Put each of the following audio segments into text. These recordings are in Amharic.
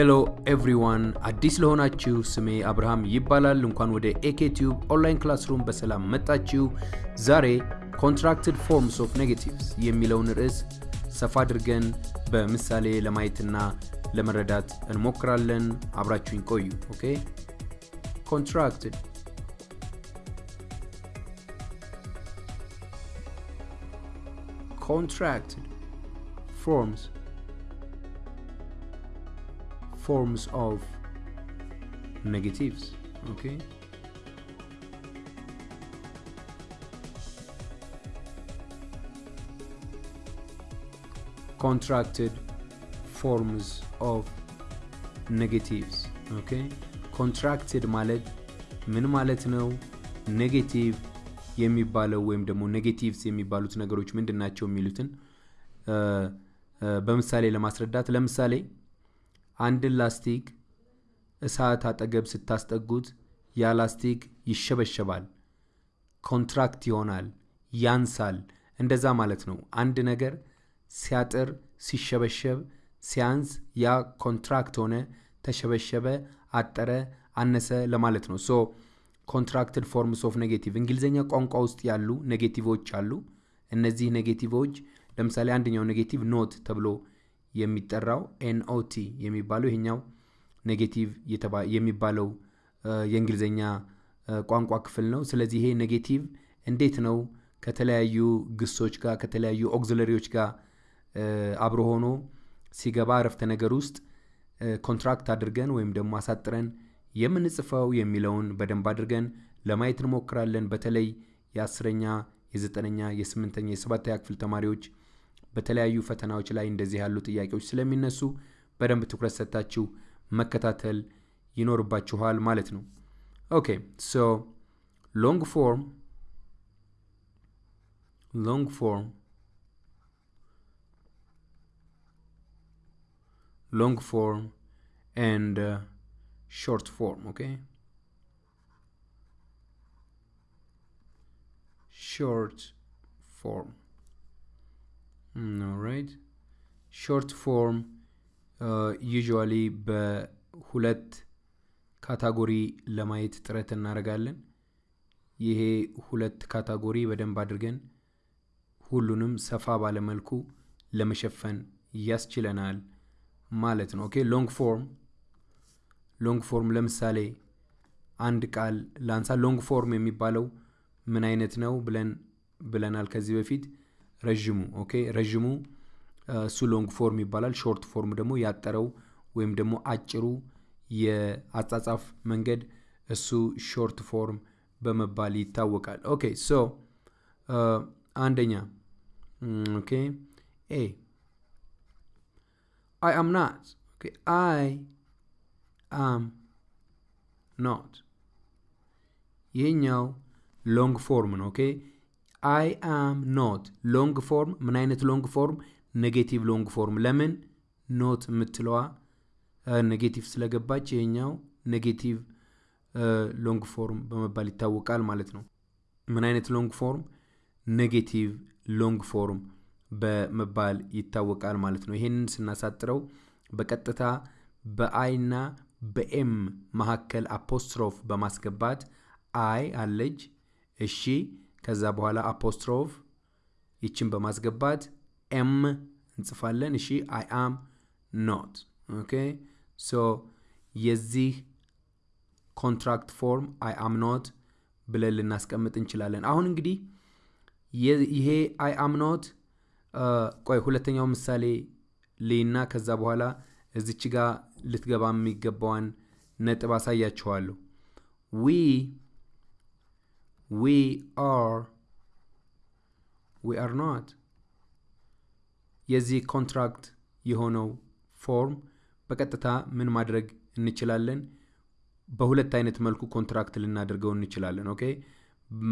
Hello everyone አዲስ ለሆናችሁ ስሜ አብርሃም ይባላል። እንኳን ወደ ኤኬቲዩብ online classroom በሰላም መጣችሁ። ዛሬ contracted forms of negatives የሚለውን ርዕስ ሰፋ አድርገን በምሳሌ ለማየትና ለመረዳት እንሞክራለን። አብራችሁኝ ቆዩ። Okay contracted contracted forms forms of negatives okay? Contracted forms of negatives okay? Contracted ማለት ምን ማለት ነው? ኔጌቲቭ የሚባለው ወይም ደግሞ negatives የሚባሉት ነገሮች ምንድን ናቸው የሚሉትን? በምሳሌ ለማስረዳት ለምሳሌ አንድን ላስቲክ እሳት አጠገብ ስታስጠጉት ያ ላስቲክ ይሸበሸባል፣ contract ይሆናል፣ ያንሳል። እንደዛ ማለት ነው። አንድ ነገር ሲያጥር፣ ሲሸበሸብ፣ ሲያንስ ያ contract ሆነ፣ ተሸበሸበ፣ አጠረ፣ አነሰ ለማለት ነው። so contracted forms of negative እንግሊዝኛ ቋንቋ ውስጥ ያሉ negative ኦች አሉ። እነዚህ negative ኦች ለምሳሌ አንደኛው negative not ተብሎ የሚጠራው N-O-T የሚባለው ይሄኛው negative የሚባለው የእንግሊዝኛ ቋንቋ ክፍል ነው። ስለዚህ ይሄ negative እንዴት ነው ከተለያዩ ግሶች ጋር ከተለያዩ auxiliary ዎች ጋር አብሮ ሆኖ ሲገባ አረፍተ ነገር ውስጥ contract አድርገን ወይም ደግሞ አሳጥረን የምንጽፈው የሚለውን በደንብ አድርገን ለማየት እንሞክራለን። በተለይ የአስረኛ የዘጠነኛ የስምንተኛ የሰባተኛ ክፍል ተማሪዎች በተለያዩ ፈተናዎች ላይ እንደዚህ ያሉ ጥያቄዎች ስለሚነሱ በደንብ ትኩረት ሰጥታችሁ መከታተል ይኖርባችኋል ማለት ነው። okay so long form ሎንግ ፎርም ሎንግ ፎርም ኤንድ short form okay short form short form uh, usually በሁለት ካታጎሪ ለማየት ጥረት እናደርጋለን። ይሄ ሁለት category በደንብ አድርገን ሁሉንም ሰፋ ባለ መልኩ ለመሸፈን ያስችለናል ማለት ነው። okay long form። long form ለምሳሌ አንድ ቃል ላንሳ። long form የሚባለው ምን አይነት ነው ብለን ብለናል ከዚህ በፊት ረዥሙ። okay ረዥሙ እሱ long form ይባላል። short form ደግሞ ያጠረው ወይም ደግሞ አጭሩ የአጻጻፍ መንገድ እሱ short form በመባል ይታወቃል። okay so አንደኛ okay ኤ I am not I am not ይሄኛው long form ነው። okay I am not long form። ምን አይነት long form? negative long form። ለምን not የምትለዋ negative ስለገባች ይሄኛው negative long form በመባል ይታወቃል ማለት ነው። ምን አይነት long form? negative long form በመባል ይታወቃል ማለት ነው። ይሄንን ስናሳጥረው በቀጥታ በ I ና በ M መካከል apostrophe በማስገባት I አለች እሺ፣ ከዛ በኋላ apostrophe ይችን በማስገባት M እንጽፋለን። እሺ፣ I am not። okay so የዚህ contract form I am not ብለን ልናስቀምጥ እንችላለን። አሁን እንግዲህ ይሄ I am not ቆይ ሁለተኛው ምሳሌ ልይና ከዛ በኋላ እዚች ጋር ልትገባ የሚገባዋን ነጥብ አሳያችኋለሁ። we we are we are not የዚህ contract የሆነው form በቀጥታ ምን ማድረግ እንችላለን? በሁለት አይነት መልኩ contract ልናደርገው እንችላለን። okay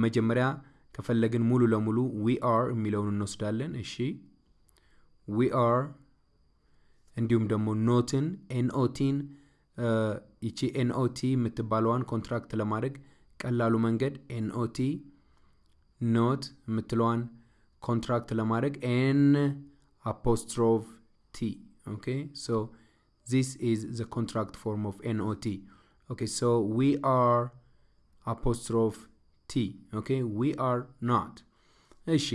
መጀመሪያ ከፈለግን ሙሉ ለሙሉ we are የሚለውን እንወስዳለን። እሺ we are እንዲሁም ደግሞ not ን N-O-T ን ይቺ N-O-T የምትባለዋን contract ለማድረግ ቀላሉ መንገድ N-O-T not የምትለዋን contract ለማድረግ N apostrophe T okay so this is the contract form of not okay? So we are apostrophe t okay? We are not. እሺ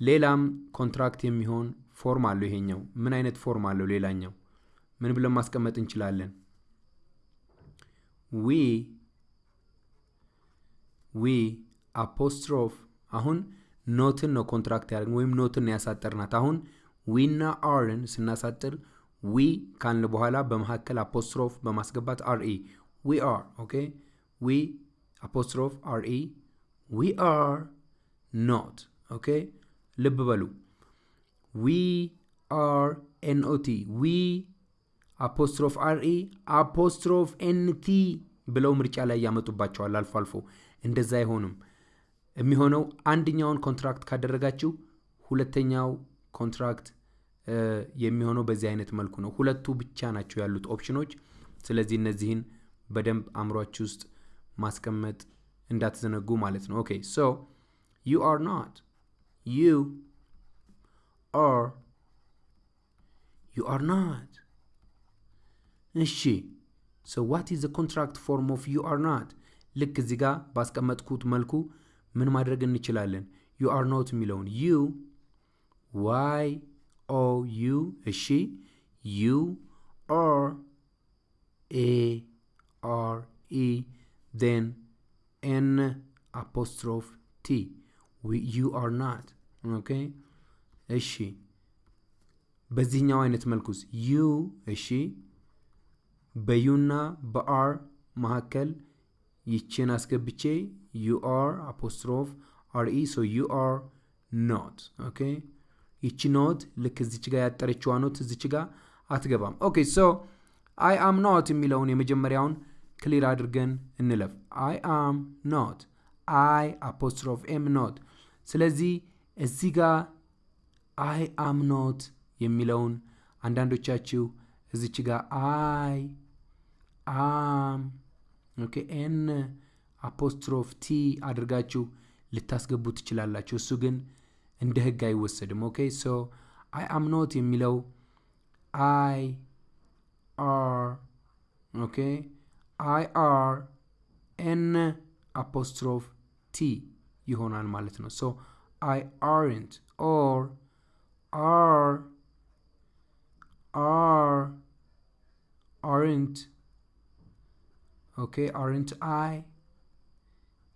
ሌላም contract የሚሆን form አለው ይሄኛው። ምን አይነት form አለው ሌላኛው? ምን ብለን ማስቀመጥ እንችላለን? we we apostrophe አሁን not ን ነው contract ያደርግ ወይም not ን ያሳጠርናት። አሁን we ና are ን ስናሳጥር we ካልን በኋላ በመካከል apostrophe በማስገባት R-E we are okay we apostrophe R-E we are not okay ልብ በሉ. we are N-O-T we apostrophe R-E apostrophe N-T ብለው ምርጫ ላይ ያመጡባቸዋል አልፎ አልፎ እንደዛ አይሆንም። የሚሆነው አንደኛውን contract ካደረጋችሁ ሁለተኛው contract የሚሆነው በዚህ አይነት መልኩ ነው። ሁለቱ ብቻ ናቸው ያሉት ኦፕሽኖች። ስለዚህ እነዚህን በደንብ አእምሯችሁ ውስጥ ማስቀመጥ እንዳትዘነጉ ማለት ነው። okay so you are not you are you are not እሺ so what is contract form of you are not ልክ እዚህ ጋር ባስቀመጥኩት መልኩ ምን ማድረግ እንችላለን? you are not የሚለውን you Y O U እሺ you are A R E ን N apostrophe T። you are not። okay? እሺ። በዚህኛው አይነት መልኩስ you እሺ። በ you ና በ are መካከል ይችን አስገብቼ you are apostrophe R E so you are not okay ይቺ not ልክ እዚች ጋር ያጠረችዋ not እዚች ጋር አትገባም። okay so I am not የሚለውን የመጀመሪያውን clear አድርገን እንለፍ። I am not I apostrophe M not ስለዚህ እዚህ ጋር I am not የሚለውን አንዳንዶቻችሁ እዚች ጋር I am okay N apostrophe T አድርጋችሁ ልታስገቡ ትችላላችሁ። እሱ ግን እንደ ህግ አይወሰድም። okay so I am not የሚለው I are okay I are N apostrophe T ይሆናል ማለት ነው። so I aren't or are are aren't okay? aren't I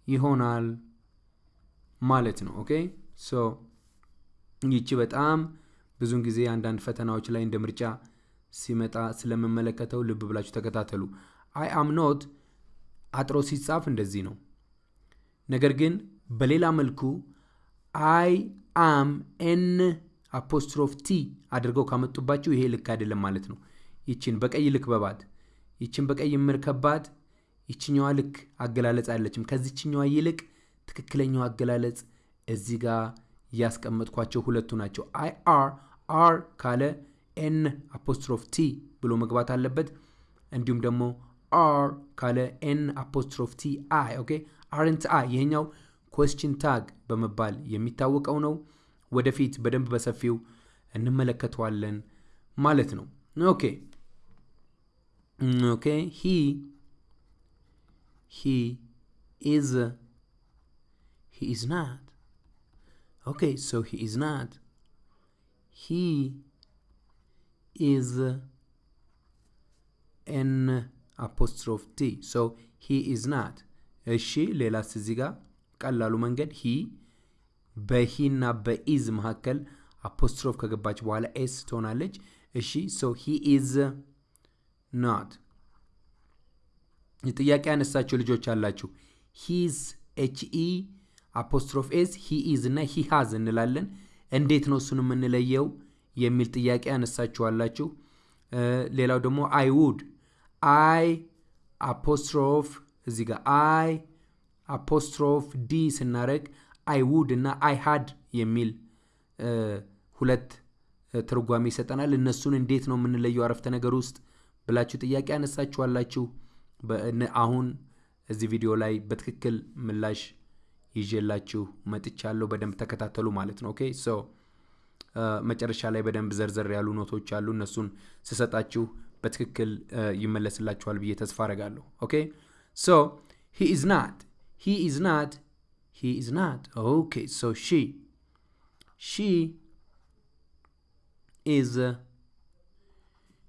ይሆናል ማለት ነው። okay? so ይቺ በጣም ብዙውን ጊዜ አንዳንድ ፈተናዎች ላይ እንደ ምርጫ ሲመጣ ስለምመለከተው ልብ ብላችሁ ተከታተሉ። I am not አጥሮ ሲጻፍ እንደዚህ ነው። ነገር ግን በሌላ መልኩ I am N apostrophe T አድርገው ካመጡባችሁ ይሄ ልክ አይደለም ማለት ነው። ይችን በቀይ ልክ በባት ይችን በቀይ ምርከባት ይችኛዋ ልክ አገላለጽ አለችም ከዚችኛዋ ይልቅ ትክክለኛው አገላለጽ እዚህ ጋር ያስቀመጥኳቸው ሁለቱ ናቸው። I are are ካለ N apostrophe T ብሎ መግባት አለበት። እንዲሁም ደግሞ are ካለ N apostrophe T I okay? aren't I ይሄኛው question tag በመባል የሚታወቀው ነው። ወደፊት በደንብ በሰፊው እንመለከተዋለን ማለት ነው። okay። okay he he is he is not okay so he is not he is N apostrophe T so he is not እሺ ሌላስ እዚህ ጋር ቀላሉ መንገድ he በ he ና በ is መካከል apostrophe ከገባች በኋላ S ትሆናለች። እሺ so he is not ጥያቄ ያነሳቸው ልጆች አላችሁ። he's H E apostrophe S he is እና he እንላለን። እንዴት ነው እሱን የምንለየው የሚል ጥያቄ ያነሳችኋላችሁ ሌላው ደግሞ I would I apostrophe እዚህ ጋር I apostrophe D ስናደረግ I would እና I had የሚል ሁለት ትርጓሜ ይሰጠናል። እነሱን እንዴት ነው የምንለየው አረፍተ ነገር ውስጥ ብላችሁ ጥያቄ ያነሳችኋላችሁ አሁን እዚህ ቪዲዮ ላይ በትክክል ምላሽ ይዤላችሁ መጥቻለሁ። በደንብ ተከታተሉ ማለት ነው። okay? so መጨረሻ ላይ በደንብ ዘርዘር ያሉ ኖቶች አሉ። እነሱን ስሰጣችሁ በትክክል ይመለስላችኋል ብዬ ተስፋ አረጋለሁ። okay? so he is not he is not he is not okay? so she she is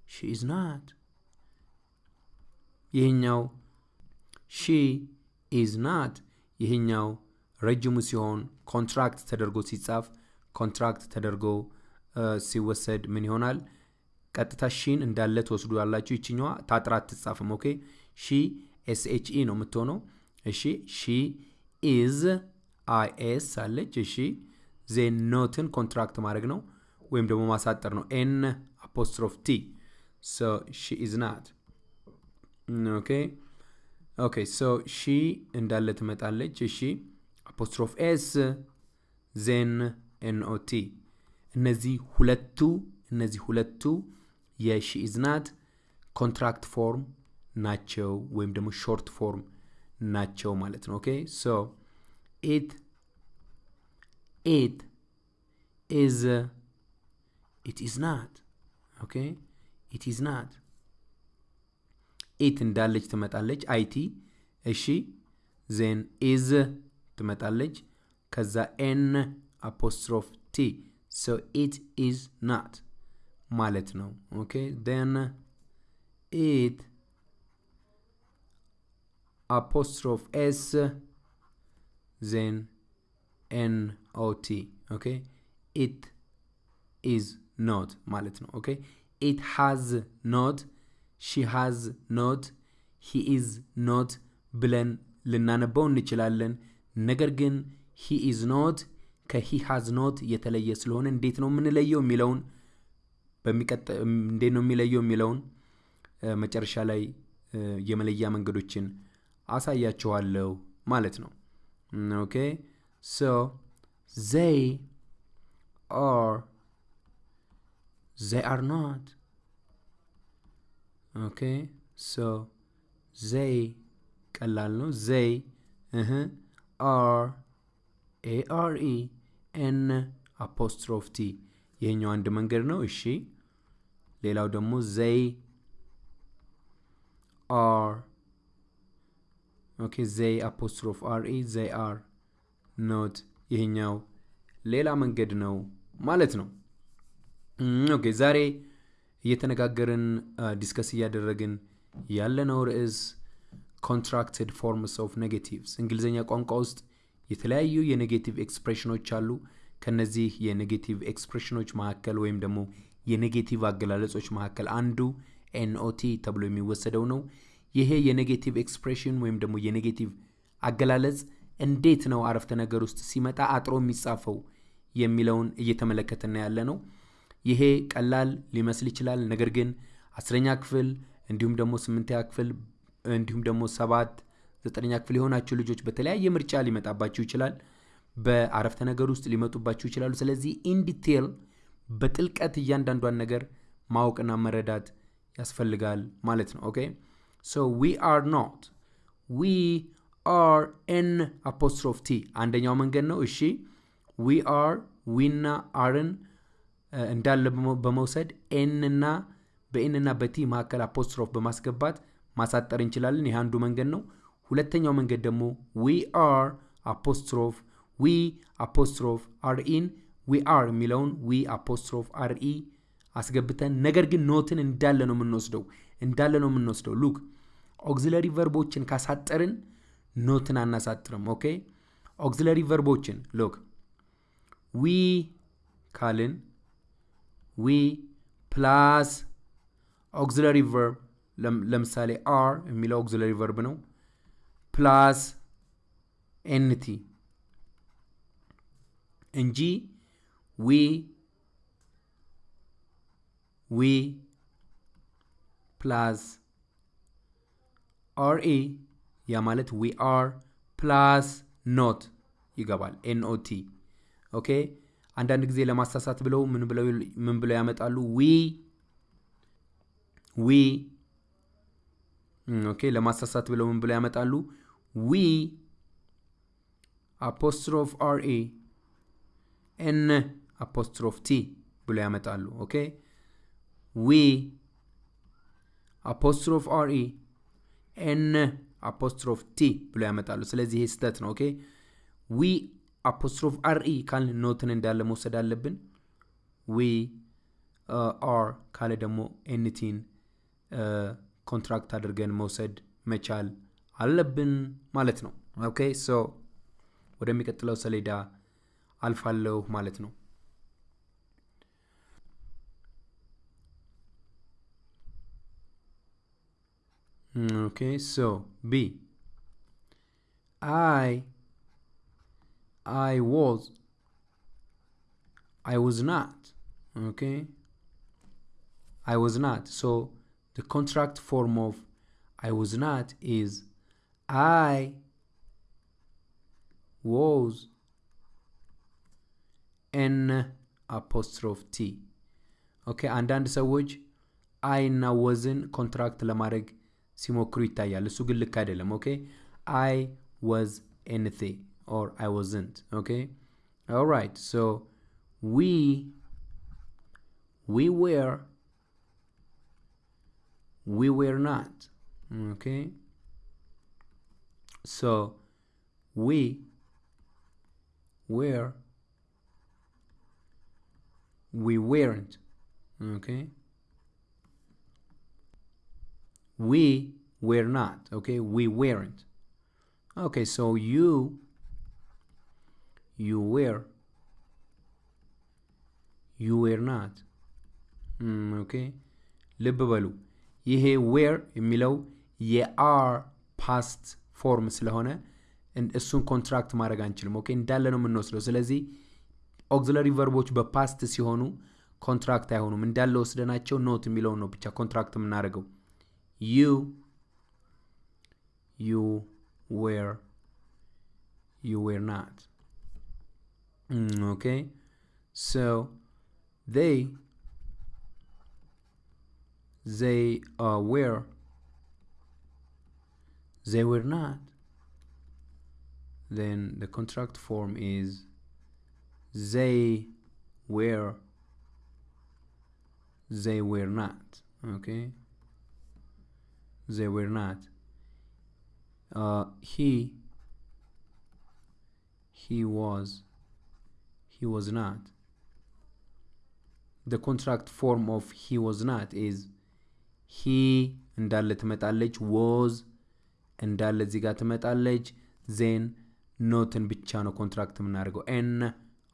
she is not ይህኛው she is not ይህኛው ረጅሙ ሲሆን contract ተደርጎ ሲጻፍ contract ተደርጎ ሲወሰድ ምን ይሆናል? ቀጥታ she ን እንዳለ ትወስዱ ያላችሁ ይችኛዋ ታጥራ አትጻፍም። okay she SH E ነው የምትሆነው። እሺ she is I S አለች። እሺ then not ን contract ማድረግ ነው ወይም ደግሞ ማሳጠር ነው። N apostrophe T she is not okay። okay so she እንዳለ ትመጣለች። እሺ። apostrophe S then NOT እነዚህ ሁለቱ እነዚህ ሁለቱ የ she contract form ናቸው ወይም ደግሞ short form ናቸው ማለት ነው። okay so it it is it is not። okay it is not it እንዳለች ትመጣለች። IT እሺ then is ትመጣለች። ከዛ N apostrophe T so it is not ማለት ነው። okay and it apostrophe S then N O T። okay it is not ማለት ነው። okay it has not she has not he is not ብለን ልናነበው እንችላለን። ነገር ግን is not ከ he has not የተለየ ስለሆነ እንዴት ነው የምንለየው የሚለውን እንዴት ነው የሚለየው የሚለውን መጨረሻ ላይ የመለያ መንገዶችን አሳያችኋለሁ ማለት ነው። okay so they are they are not okay so they ቀላል ነው። they እህ are A R E N apostrophe T ይሄኛው አንድ መንገድ ነው። እሺ ሌላው ደግሞ they are okay they apostrophe R E they are not ይሄኛው ሌላ መንገድ ነው ማለት ነው። okay ዛሬ እየተነጋገርን discuss እያደረግን ያለነው ርዕስ contracted forms of negatives እንግሊዝኛ ቋንቋ ውስጥ የተለያዩ የ negative expression ኦች አሉ። ከነዚህ የ negative expression ኦች መካከል ወይም ደግሞ የ negative አገላለጾች መካከል አንዱ N O T ተብሎ የሚወሰደው ነው። ይሄ የ negative expression ወይም ደግሞ የ negative አገላለጽ እንዴት ነው አረፍተ ነገር ውስጥ ሲመጣ አጥሮ የሚጻፈው የሚለውን እየተመለከትን ያለ ነው። ይሄ ቀላል ሊመስል ይችላል። ነገር ግን አስረኛ ክፍል እንዲሁም ደግሞ ስምንተኛ ክፍል እንዲሁም ደግሞ ሰባት ዘጠነኛ ክፍል የሆናችሁ ልጆች በተለያየ ምርጫ ሊመጣባችሁ ይችላል። በአረፍተ ነገር ውስጥ ሊመጡባችሁ ይችላሉ። ስለዚህ ኢንዲቴል በጥልቀት እያንዳንዷን ነገር ማወቅና መረዳት ያስፈልጋል ማለት ነው። okay so we are not we are N apostrophe T አንደኛው መንገድ ነው። እሺ we are we ና are ን እንዳለ በመውሰድ ኤንና በኤንና በቲ መካከል አፖስትሮፍ በማስገባት ማሳጠር እንችላለን። ይህ አንዱ መንገድ ነው። ሁለተኛው መንገድ ደግሞ we are apostrophe we apostrophe R E ን we are የሚለውን we apostrophe R E አስገብተን ነገር ግን not ን እንዳለ ነው የምንወስደው እንዳለ ነው የምንወስደው። look auxiliary verb ኦችን ካሳጠርን not ን አናሳጥርም። okay auxiliary verb ኦችን look we ካልን we plus auxiliary verb ለምሳሌ are የሚለው auxiliary verb ነው። plus N T እንጂ we we plus R E ያ ማለት we are plus not ይገባል። N O T okay። አንዳንድ ጊዜ ለማሳሳት ብለው ምን ብለው ያመጣሉ? we we okay። ለማሳሳት ብለው ምን ብለው ያመጣሉ? we apostrophe R E N apostrophe T ብሎ ያመጣሉ። okay we apostrophe R E N apostrophe T ብሎ ያመጣሉ። ስለዚህ ይሄ ስህተት ነው። okay we apostrophe R E ካልን not ን እንዳለ መውሰድ አለብን። ዊ አር ካለ ደግሞ ኤንቲን contract አድርገን መውሰድ መቻል አለብን ማለት ነው። okay so ወደሚቀጥለው ሰሌዳ አልፋለሁ ማለት ነው። Okay, so B. I I was I was not. Okay. I was not. So the contracted form of I was not is I was N apostrophe T okay አንዳንድ ሰዎች I እና was ን contract ለማድረግ ሲሞክሩ ይታያል እሱ ግን ልክ አይደለም okay I was N T or I wasn't okay? All right so we we were we were not okay? So we were we weren't okay? We were not okay? We weren't. Okay so you you were you were not. Mm, okay ልብ በሉ። ይሄ were የሚለው የ are past form ስለሆነ እሱን contract ማድረግ አንችልም። okay እንዳለ ነው የምንወስደው። ስለዚህ auxiliary verb ኦች በ past ሲሆኑ contract አይሆኑም። እንዳለ ወስደናቸው not የሚለውን ነው ብቻ contract የምናደርገው። ዩ ዩ ዌር ዩ ዌር ናት Mm, okay so they they uh, were they were not. Then the contract form is they were they were not. Okay they were not. Uh, he he was he was not. The contracted form of he was not is he እንዳለ ትመጣለች was እንዳለ እዚህ ጋር ትመጣለች then not ን ብቻ ነው contract የምናደርገው N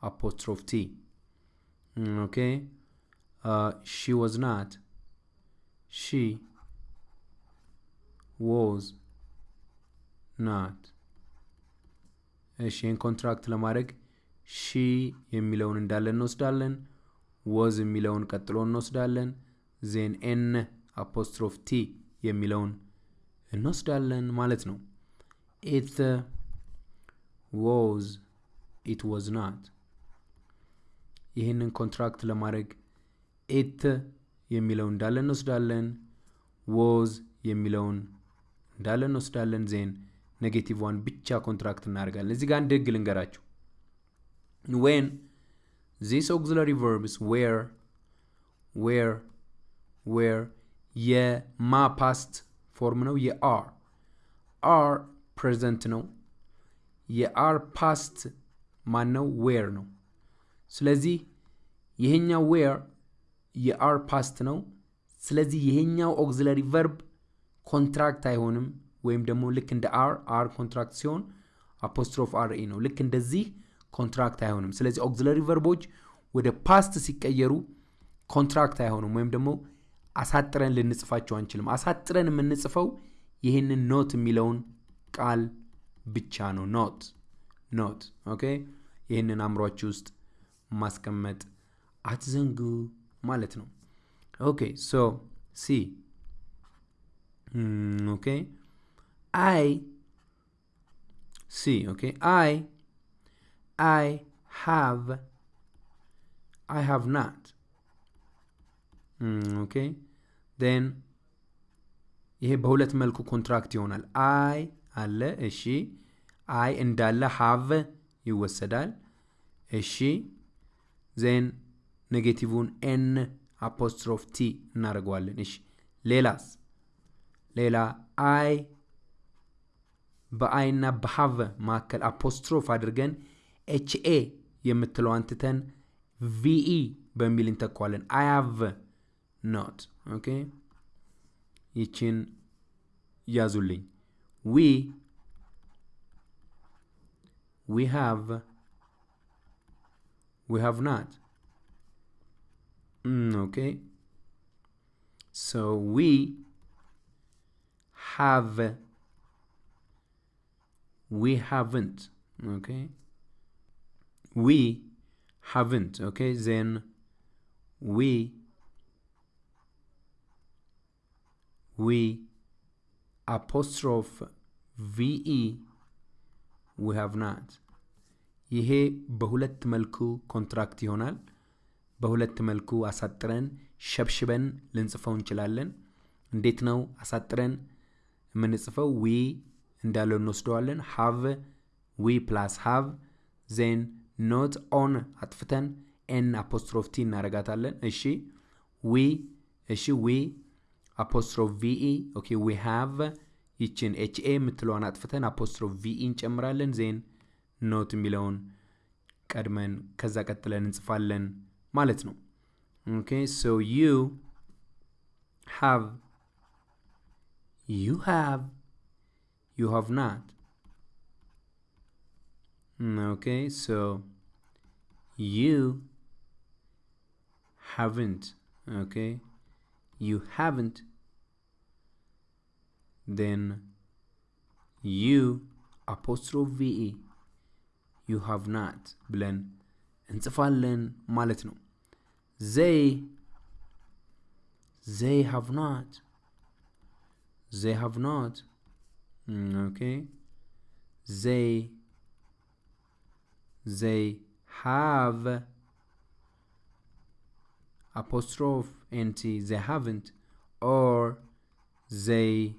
apostrophe T okay? she was not she was not እሺ ይህን contract ለማድረግ she የሚለውን እንዳለ እንወስዳለን was የሚለውን ቀጥሎ እንወስዳለን then N apostrophe T የሚለውን እንወስዳለን ማለት ነው። it was it was not። ይህንን contract ለማድረግ it የሚለውን እንዳለ እንወስዳለን was የሚለውን እንዳለ እንወስዳለን then negative ዋን ብቻ contract እናደርጋለን። እዚህ ጋር አንድ ህግ ልንገራችሁ when this auxiliary verbs were were were የማ past form ነው የ are are present ነው የ are past ማን ነው were ነው ስለዚህ ይሄኛው were የ are past ነው ስለዚህ ይሄኛው auxiliary verb contract አይሆንም. ወይም ደግሞ ልክ እንደ are are contract ሲሆን apostrophe R E ነው. ልክ እንደዚህ contract አይሆንም። ስለዚህ auxiliary verb ኦች ወደ past ሲቀየሩ contract አይሆኑም ወይም ደግሞ አሳጥረን ልንጽፋቸው አንችልም። አሳጥረን የምንጽፈው ይህንን not የሚለውን ቃል ብቻ ነው። not not okay? ይህንን አእምሯችሁ ውስጥ ማስቀመጥ አትዘንጉ ማለት ነው። okay so C okay? I see okay? I I have I have not okay ን ይሄ በሁለት መልኩ contract ይሆናል. I አለ እሺ። I እንዳለ have ይወሰዳል እሺ። then negative ን n apostrophe t እናደርገዋለን እሺ። ሌላስ? ሌላ I በ I እና በ have መካከል apostrophe አድርገን ha የምትለዋን ትተን ve በሚል እንተኳለን። I have not። okay ይችን ያዙልኝ። we we have we have not። ኦኬ ሶ ዊ ሃቭ we haven't okay we haven't okay then we we apostrophe ve we have not ይሄ በሁለት መልኩ contract ይሆናል። በሁለት መልኩ አሳጥረን ሸብሽበን ልንጽፈው እንችላለን። እንዴት ነው አሳጥረን የምንጽፈው? we እንዳለው እንወስደዋለን። have we plus have then not o ን አጥፍተን n apostrophe t እናደርጋታለን። እሺ we እሺ we apostrophe ve okay we have ይችን ኤች ኤ የምትለዋን አጥፍተን apostrophe ve እንጨምራለን። then not የሚለውን ቀድመን ከዛ ቀጥለን እንጽፋለን ማለት ነው። okay so you have you have you have not. Okay, so you haven't. Okay, you haven't. Then you apostrophe ve you have not ብለን እንጽፋለን ማለት ነው። they they have not they have not okay they they have apostrophe nt they haven't or they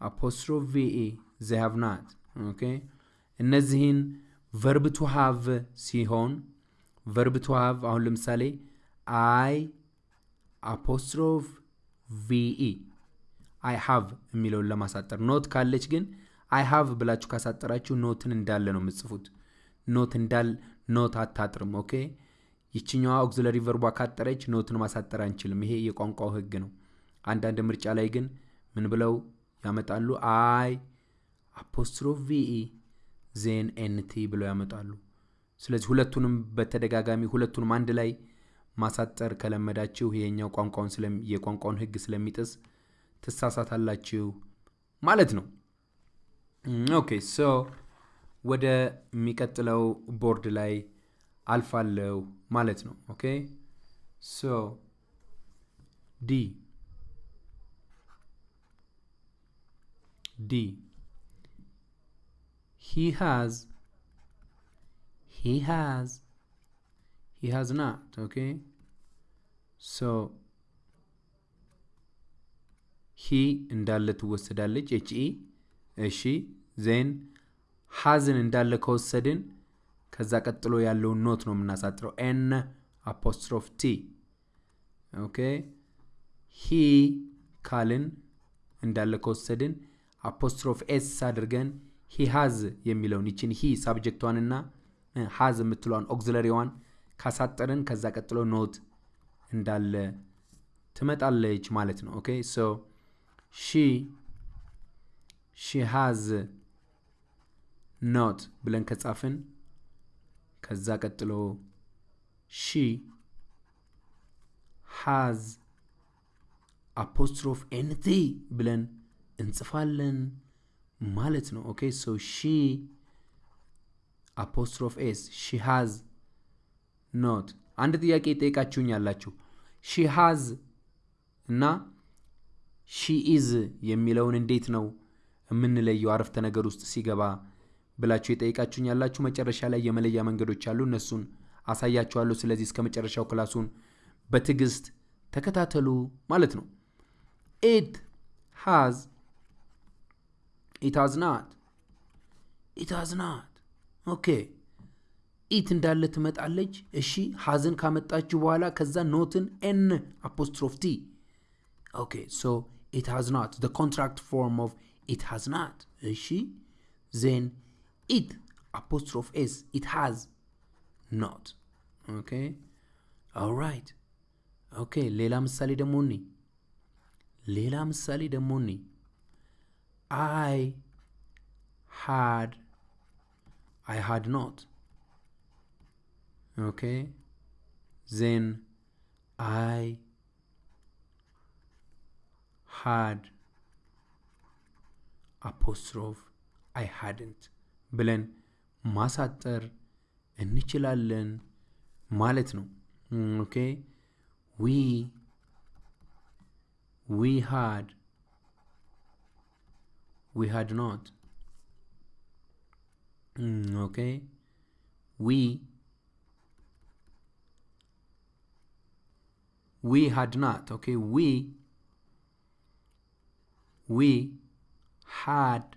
apostrophe ve they have not okay እነዚህን verb to have ሲሆን verb to have አሁን ለምሳሌ I apostrophe ve I have የሚለውን ለማሳጠር not ካለች ግን I have ብላችሁ ካሳጠራችሁ not ን እንዳለ ነው የምጽፉት። not እንዳል not አታጥርም። okay ይችኛዋ auxiliary verb ቧ ካጠረች not ን ማሳጠር አንችልም። ይሄ የቋንቋው ህግ ነው። አንዳንድ ምርጫ ላይ ግን ምን ብለው ያመጣሉ? I apostrophe ve then nt ብለው ያመጣሉ። ስለዚህ ሁለቱንም በተደጋጋሚ ሁለቱንም አንድ ላይ ማሳጠር ከለመዳችሁ ይሄኛው ቋንቋውን የቋንቋውን ህግ ስለሚጥስ ትሳሳታላችሁ ማለት ነው። okay so ወደ የሚቀጥለው ቦርድ ላይ አልፋለው ማለት ነው። okay? so ዲ ዲ he has he has he has not okay so he እንዳለ ትወሰዳለች። ኤች ኢ እሺ ዜን ሀዝን እንዳለ ከወሰድን ከዛ ቀጥሎ ያለውን not ነው የምናሳጥረው። n apostrophe t። okay? he ካልን እንዳለ ከወሰድን apostrophe s አድርገን he has የሚለውን ይችን he subject ቷንና has የምትለዋን auxiliary ዋን ካሳጠርን ከዛ ቀጥሎ not እንዳለ ትመጣለች ማለት ነው። okay? so she she has not ብለን ከጻፍን ከዛ ቀጥሎ she has apostrophe nt ብለን እንጽፋለን ማለት ነው። okay? so she apostrophe s she has not አንድ ጥያቄ ጠይቃችሁኝ ያላችሁ she has እና she is የሚለውን እንዴት ነው የምንለየው? አረፍተ ነገር ውስጥ ሲገባ ብላችሁ የጠይቃችሁኝ ያላችሁ መጨረሻ ላይ የመለያ መንገዶች አሉ። እነሱን አሳያችኋለሁ። ስለዚህ እስከ መጨረሻው class ኡን በትዕግስት ተከታተሉ ማለት ነው። it has it has not it has not okay። it እንዳለ ትመጣለች። እሺ። has ን ካመጣችሁ በኋላ ከዛ not ን n apostrophe t። okay። so has not. The contract form of it has not. እሺ። then it apostrophe s it has not okay all right okay ሌላ ምሳሌ ደግሞ እኒ ሌላ ምሳሌ ደግሞ እኒ I had I had not okay then I had apostrophe I hadn't ብለን ማሳጠር እንችላለን ማለት ነው ኦኬ ዊ ዊ we had not Mm, okay we we had not okay we we had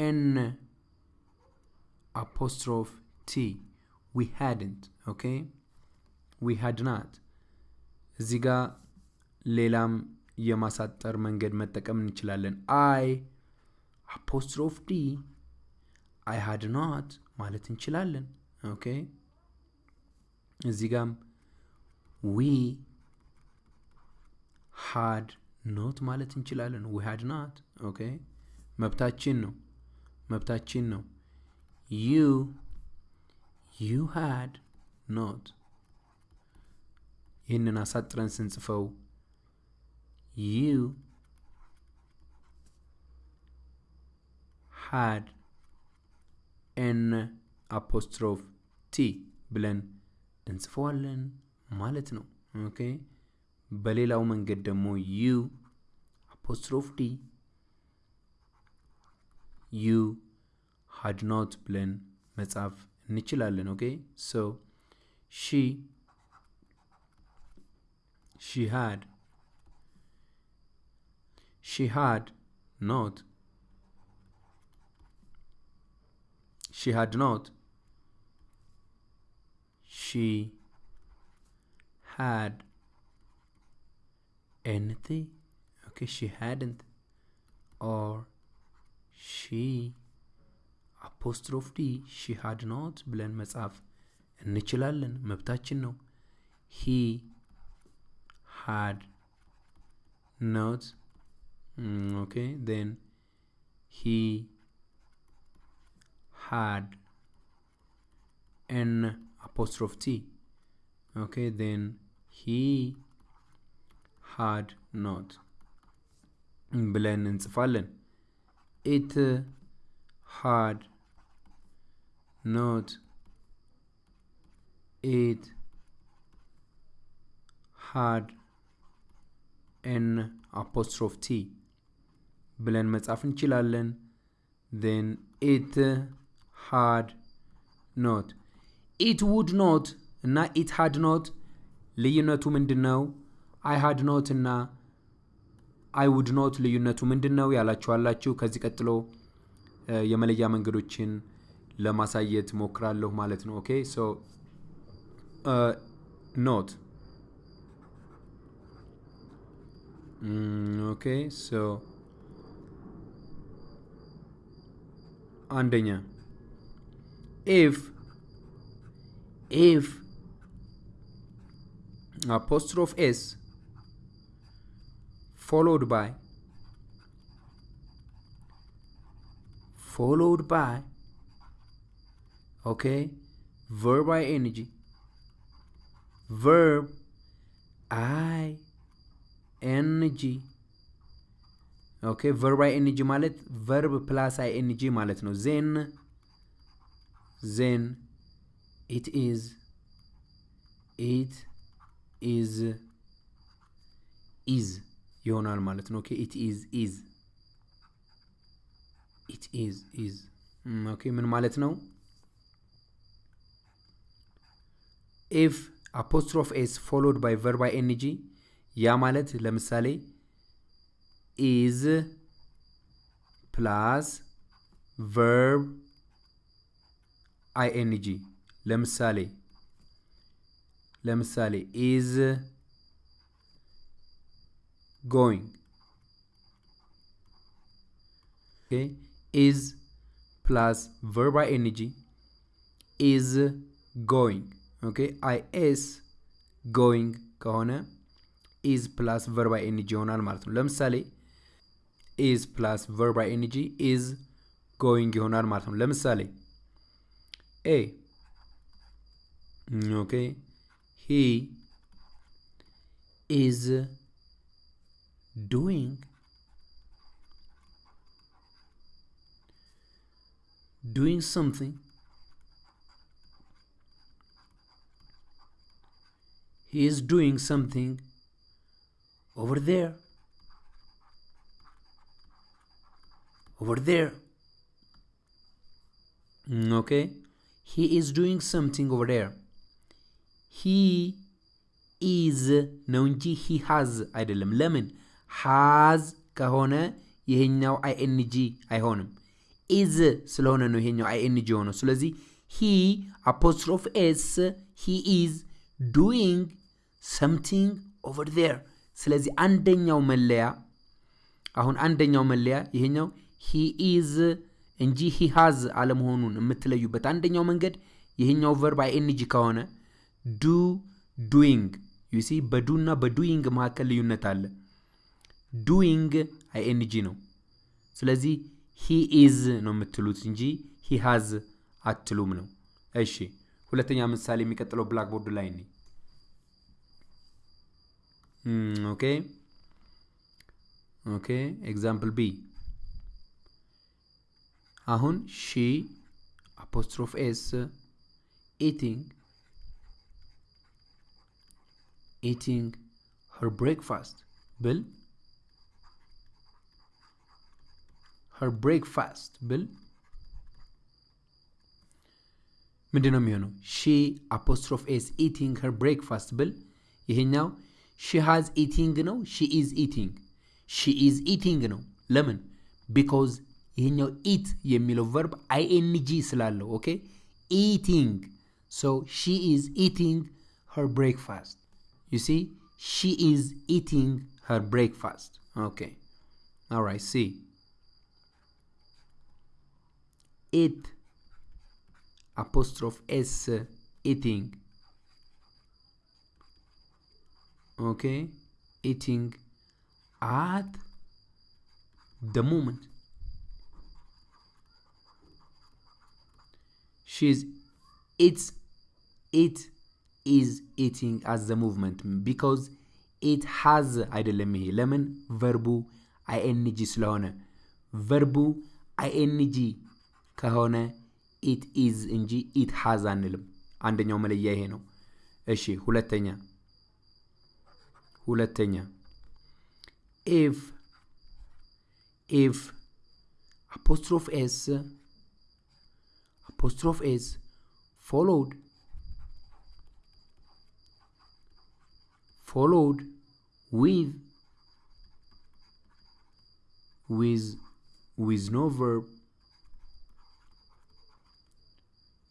n apostrophe t. We hadn't okay? We had not. እዚህ ጋር ሌላም የማሳጠር መንገድ መጠቀም እንችላለን። I apostrophe d I had not ማለት እንችላለን okay እዚህ ጋም we had not ማለት እንችላለን. we had not okay መብታችን ነው መብታችን ነው። you you had not ይህንን አሳጥረን ስንጽፈው you had n apostrophe t ብለን እንጽፈዋለን ማለት ነው። Okay? በሌላው መንገድ ደግሞ you apostrophe d ዩ ሃድ ኖት ብለን መጻፍ እንችላለን ኦኬ ሶ ሺ ሺ ሃድ ሺ ሃድ ኖት she had not she had anything okay she hadn't or she apostrophe d she had not ብለን መጻፍ እንችላለን መብታችን ነው he had not mm, okay then he had an apostrophe t okay then he had not ብለን እንጽፋለን it had not it had an apostrophe t ብለን መጻፍ እንችላለን then it had not it would not እና it had not ልዩነቱ ምንድን ነው አይ ሃድ ኖት እና አይ ውድ ኖት ልዩነቱ ምንድን ነው ያላችኋላችሁ ከዚህ ቀጥሎ የመለያ መንገዶችን ለማሳየት ሞክራለሁ ማለት ነው። ኦኬ? ሶ ኖት። ኦኬ? ሶ አንደኛ if if apostrophe s followed by followed by okay verb ing verb i ኤንጂ ኦኬ ቨርብ አይ ኤንጂ ማለት ቨርብ ፕላስ አይ ኤንጂ ማለት ነው. ዜን ዜን ኢት ኢዝ it is is ይሆናል ማለት ነው። Okay it is is it is is okay ምን ማለት ነው? if apostrophe s followed by verb ing ያ ማለት ለምሳሌ is plus verb ing ለምሳሌ ለምሳሌ is going. Okay? Is plus verb ing is going. Okay? Is going ከሆነ is plus verb ing ይሆናል ማለት ነው። ለምሳሌ is plus verb ing ኢዝ ጎይንግ ይሆናል ማለት ነው። ለምሳሌ ኤ ኦኬ ሂ ኢዝ doing doing something he is doing something over there over there. Mm, okay? He is doing something over there. He is ነው እንጂ he has አይደለም ለምን. has ከሆነ ይሄኛው ing አይሆንም። is ስለሆነ ነው ይሄኛው ing የሆነው። ስለዚህ he apostrophe s he is doing something over there ስለዚህ አንደኛው መለያ አሁን አንደኛው መለያ ይሄኛው he is እንጂ he has አለመሆኑን የምትለዩበት አንደኛው መንገድ ይሄኛው verb ing ከሆነ do doing። you see በ do እና በ doing መካከል ልዩነት አለ doing ing ነው። ስለዚህ he is ነው የምትሉት እንጂ he has አትሉም ነው። እሺ ሁለተኛ ምሳሌ የሚቀጥለው blackboard ላይ ነ okay okay example b አሁን she apostrophe s eating eating her breakfast ብል her breakfast ብል ምንድን ነው የሚሆነው? she apostrophe s eating her breakfast ብል ይሄኛው she has eating ነው? she is eating she is eating ነው? ለምን? because ይሄኛው eat የሚለው verb ing ስላለው okay eating so she is eating her breakfast you see she is ኢቲንግ ሄር ብሬክፋስት ኦኬ ኦራይት ሲ ኢት apostrophe s eating okay eating at the moment she's it's it is eating at the movement because it has አይደለም ይሄ ለምን ቨርቡ አይኤንጂ ስለሆነ ቨርቡ አይኤንጂ ከሆነ ኢት ኢዝ እንጂ ኢት ሃዝ አንልም። አንደኛው መለያ ይሄ ነው። እሺ ሁለተኛ ሁለተኛ። ኢፍ ኢፍ አፖስትሮፍ ኤስ አፖስትሮፍ ኤስ ፎሎውድ ፎሎውድ ዊዝ ዊዝ ዊዝ ኖ ቨርብ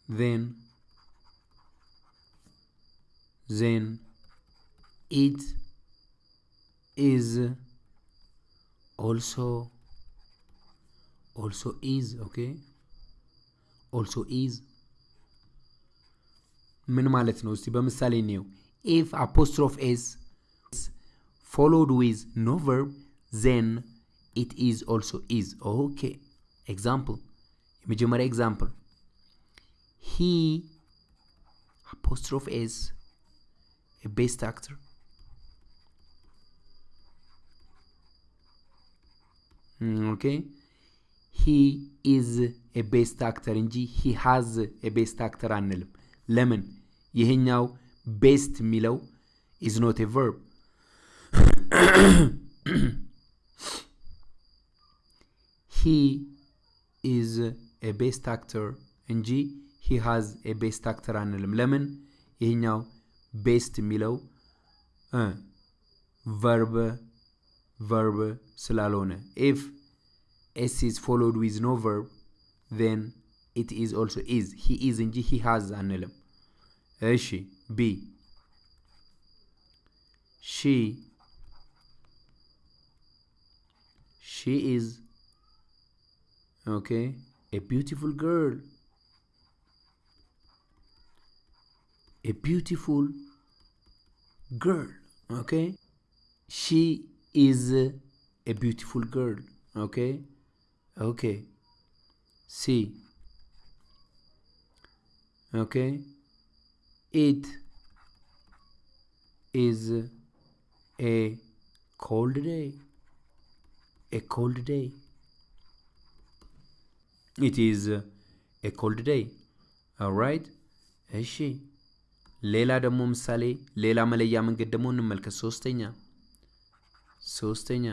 then then it is also also is okay? Also is. ምን ማለት ነው? እስቲ በምሳሌ እንየው። if apostrophe s followed with no verb then it is also is okay example የመጀመሪያ example he apostrophe is a best actor Mm, okay he is a best actor እንጂ he has a best actor አንልም ለምን ይሄኛው ቤስት የሚለው is not a verb he is a best actor እንጂ ሂ ሃዝ ኤ ቤስት አክተር አንልም ለምን ይህኛው ቤስት የሚለው verb verb ስላልሆነ if s is followed with no verb then it is also is he is እንጂ he has አንልም እሺ b she she is okay a beautiful girl a beautiful girl okay? She is a beautiful girl okay? Okay. See. Okay? It is a cold day a cold day. It is a cold day alright? እሺ ሌላ ደግሞ ምሳሌ ሌላ መለያ መንገድ ደግሞ እንመልከት ሶስተኛ ሶስተኛ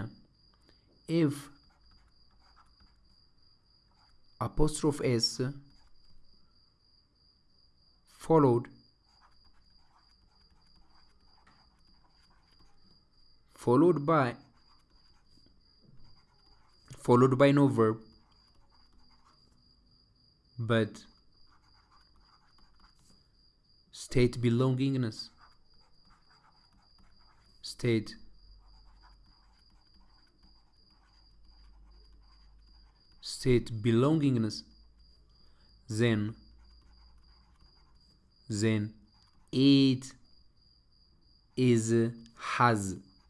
ኢፍ apostrophe s followed followed by followed by no verb but state belongingness state state belongingness then then it is has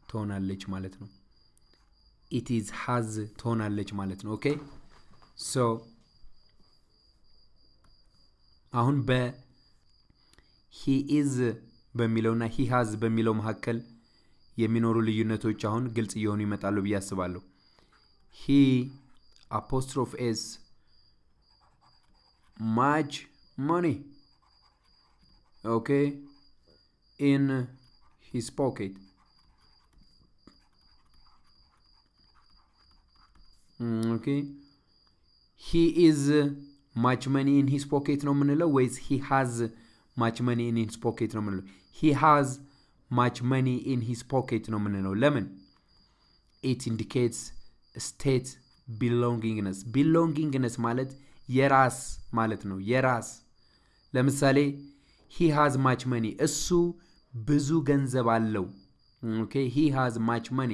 ትሆናለች ማለት ነው ኢት ኢዝ ሃዝ ትሆናለች ማለት ነው ኦኬ ሶ አሁን በ ሂ ኢዝ በሚለውና he has በሚለው መካከል የሚኖሩ ልዩነቶች አሁን ግልጽ እየሆኑ ይመጣሉ ብዬ አስባለሁ he much money okay in his pocket Mm, okay he is uh, much money in his pocket ነው የምንለው ወይስ he has much money in his pocket ነው የምንለው. He has much money in his pocket ነው የምንለው. ለምን? It indicates state ቢሎንጊንግነስ ቢሎንጊንግነስ ማለት የራስ ማለት ነው። የራስ ለምሳሌ he has much money እሱ ብዙ ገንዘብ አለው። Okay? he has much money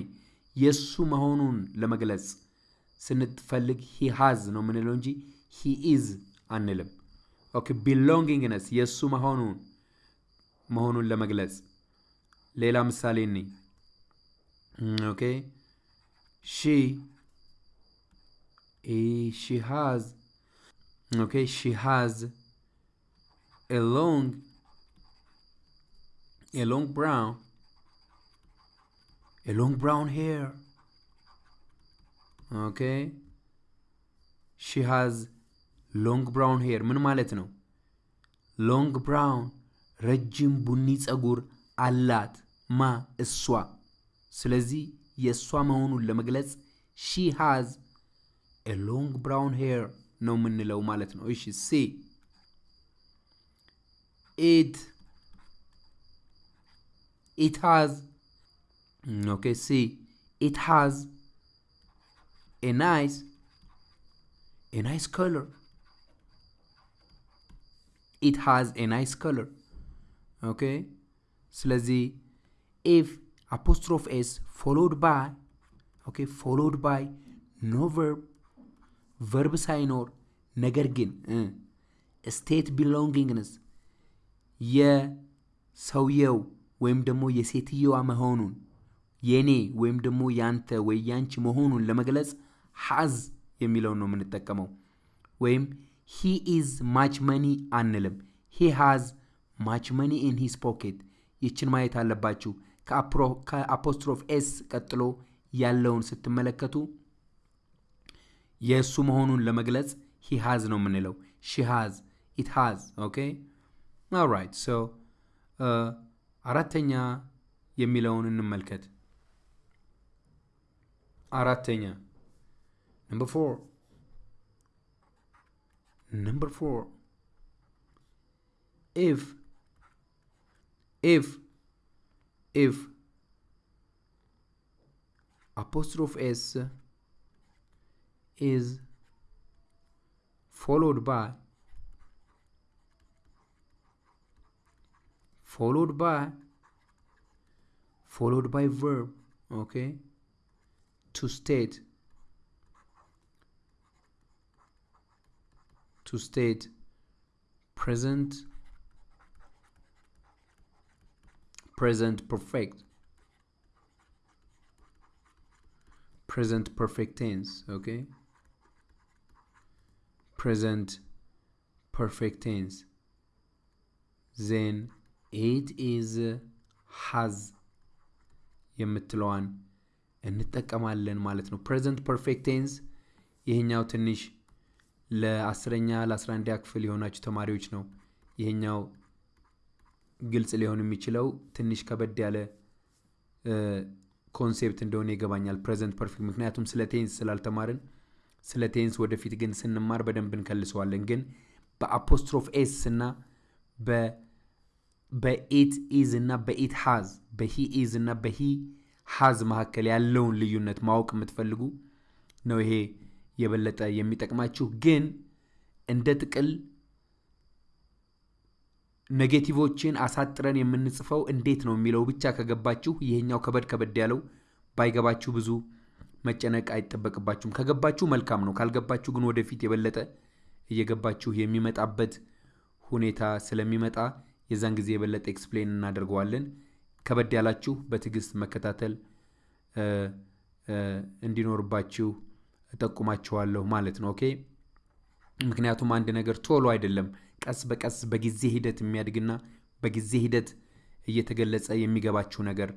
የእሱ መሆኑን ለመግለጽ ስንፈልግ he has ነው የምንለው እንጂ he is አንልም ኦኬ ቢሎንጊንግነስ የእሱ መሆኑን መሆኑን ለመግለጽ ሌላ ምሳሌ እኔ ኦኬ ሺ Eh, she has okay she has a long a long brown a long brown hair okay she has long brown hair ምን ማለት ነው? ሎንግ ብራውን ረጅም ቡኒ ጸጉር አላት ማ እሷ። ስለዚህ የእሷ መሆኑን ለመግለጽ ሺ ሃዝ a long brown hair ነው የምንለው ማለት ነው። እሺ ሲ it it has okay see it has a nice a nice color it has a nice color. Okay? ስለዚህ if apostrophe s followed by okay followed by no verb verb ሳይኖር ነገር ግን state belongingness የሰውየው ወይም ደግሞ የሴትየዋ መሆኑን የኔ ወይም ደግሞ ያንተ ወይ ያንቺ መሆኑን ለመግለጽ has የሚለውን ነው የምንጠቀመው ወይም he is much money አንልም. he has much money in his pocket ይችን ማየት አለባችሁ። ከ apostrophe s ቀጥሎ ያለውን ስትመለከቱ የእሱ መሆኑን ለመግለጽ he has ነው የምንለው። she has it has okay alright so አራተኛ የሚለውን እንመልከት። አራተኛ. ነምበር ፎር Number four, if, if, if. Apostrophe s is followed by followed by followed by verb okay to state. to state present present perfect present perfect tense okay present perfect tense then it is has የምትለዋን እንጠቀማለን ማለት ነው ፕሬዘንት ፐርፌክት ቴንስ ይሄኛው ትንሽ ለአስረኛ ለአስራ አንደኛ ክፍል የሆናችሁ ተማሪዎች ነው። ይሄኛው ግልጽ ሊሆን የሚችለው ትንሽ ከበድ ያለ concept እንደሆነ ይገባኛል present perfect። ምክንያቱም ስለ tense ስላልተማርን ስለ tense ወደፊት ግን ስንማር በደንብ እንከልሰዋለን። ግን በአፖስትሮፍ ኤስ እና በኢት ኢዝ እና በኢት ሃዝ በሂ ኢዝ እና በሂ ሃዝ መካከል ያለውን ልዩነት ማወቅ የምትፈልጉ ነው ይሄ የበለጠ የሚጠቅማችሁ። ግን እንደ ጥቅል negative ኦችን አሳጥረን የምንጽፈው እንዴት ነው የሚለው ብቻ ከገባችሁ ይሄኛው ከበድ ከበድ ያለው ባይገባችሁ ብዙ መጨነቅ አይጠበቅባችሁም። ከገባችሁ መልካም ነው ካልገባችሁ ግን ወደፊት የበለጠ እየገባችሁ የሚመጣበት ሁኔታ ስለሚመጣ የዛን ጊዜ የበለጠ explain እናደርገዋለን። ከበድ ያላችሁ በትዕግስት መከታተል እንዲኖርባችሁ እጠቁማችኋለሁ ማለት ነው። okay? ምክንያቱም አንድ ነገር ቶሎ አይደለም ቀስ በቀስ በጊዜ ሂደት የሚያድግና በጊዜ ሂደት እየተገለጸ የሚገባችሁ ነገር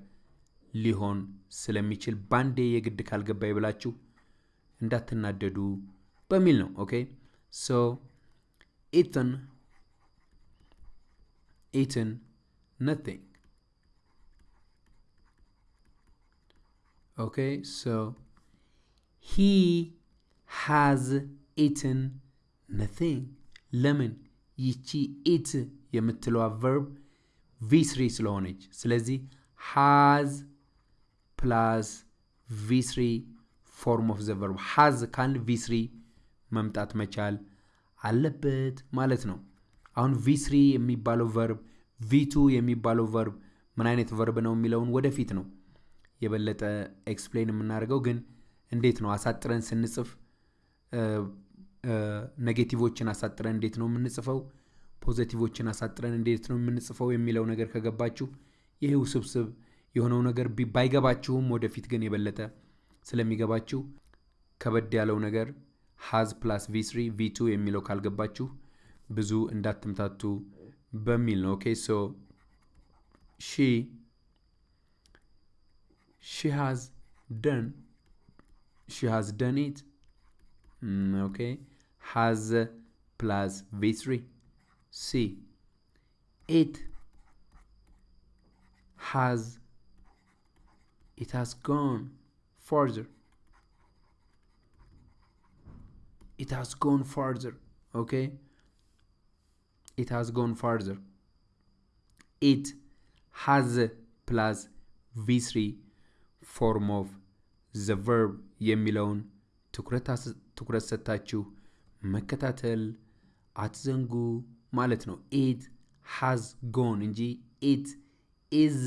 ሊሆን ስለሚችል ባንዴ የግድ ካልገባ ብላችሁ እንዳትናደዱ በሚል ነው። okay? so eaten eaten nothing okay so he has eaten nothing. ለምን? ይቺ eaten የምትለዋ verb v3 ስለሆነች። ስለዚህ has plus v3 form of the verb has ካልን v3 መምጣት መቻል አለበት ማለት ነው። አሁን v3 የሚባለው verb v2 የሚባለው verb ምን አይነት verb ነው የሚለውን ወደፊት ነው የበለጠ explain የምናደርገው። ግን እንዴት ነው አሳጥረን ስንጽፍ negative ኦችን አሳጥረን እንዴት ነው የምንጽፈው positive ኦችን አሳጥረን እንዴት ነው የምንጽፈው የሚለው ነገር ከገባችሁ ይህ ውስብስብ የሆነው ነገር ባይገባችሁም ወደፊት ግን የበለጠ ስለሚገባችሁ ከበድ ያለው ነገር has plus v3 v2 የሚለው ካልገባችሁ ብዙ እንዳትምታቱ በሚል ነው። okay so she she has done she has done it. Mm, okay. Has uh, plus v3 c. It has it has gone further. It has gone further okay? It has gone further. It has uh, plus v3 form of the verb. የሚለውን ትኩረት ሰጥታችሁ መከታተል አትዘንጉ ማለት ነው። it has gone እንጂ it is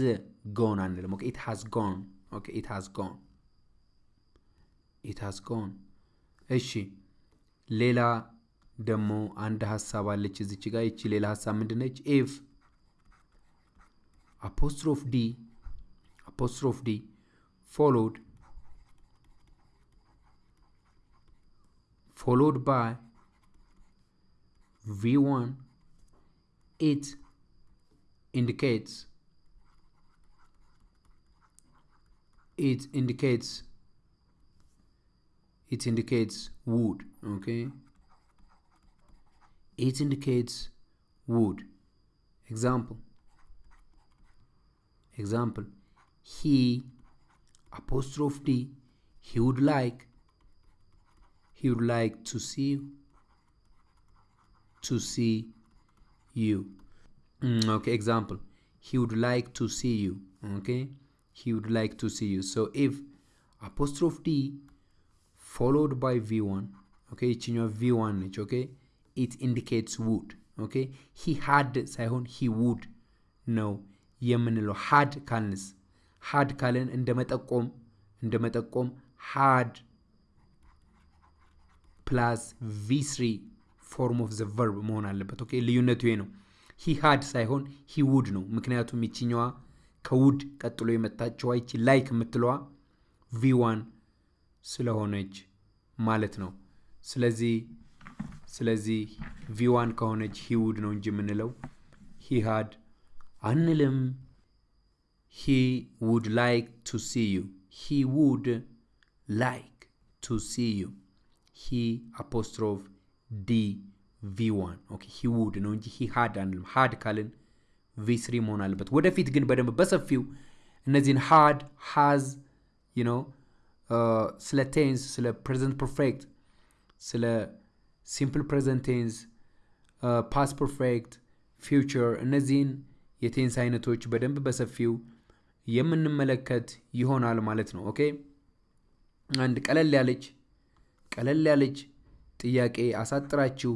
gone አንልም። okay? it has gone okay? it has gone it has gone እሺ። ሌላ ደግሞ አንድ ሀሳብ አለች እዚች ጋር። ይቺ ሌላ ሀሳብ ምንድነች? if apostrophe d apostrophe d followed followed by v1 it indicates it indicates it indicates wood okay? It indicates wood. Example. Example. He apostrophe d he would like he would like to see you to see you Mm, okay example he would like to see you okay he would like to see you so if apostrophe d followed by v1 okay ይችኛዋ v1 ነች okay it indicates would okay he had ሳይሆን he would ነው የምንለው had ካልንስ had ካልን እንደ መጠቆም እንደ መጠቆም had plus v3 form of the verb መሆን አለበት። okay ልዩነቱ ይሄ ነው። ሂ ሃድ ሳይሆን ሂ ውድ ነው። ምክንያቱም ይችኛዋ ከ would ቀጥሎ የመጣችዋ ይቺ like የምትለዋ v1 ስለሆነች ማለት ነው። ስለዚህ ስለዚህ v1 ከሆነች he would ነው እንጂ የምንለው he had አንልም። he would like to see you he would like to see you he apostrophe d v1 okay he would ነው እንጂ he had አንልም። had ካልን v3 መሆን አለበት። ወደፊት ግን በደንብ በሰፊው እነዚህን had has you know ስለ tense ስለ present perfect ስለ simple present tense past perfect future እነዚህን የ tense አይነቶች በደንብ በሰፊው የምንመለከት ይሆናል ማለት ነው። okay አንድ ቀለል ያለች ቀለል ያለች ጥያቄ አሳጥራችሁ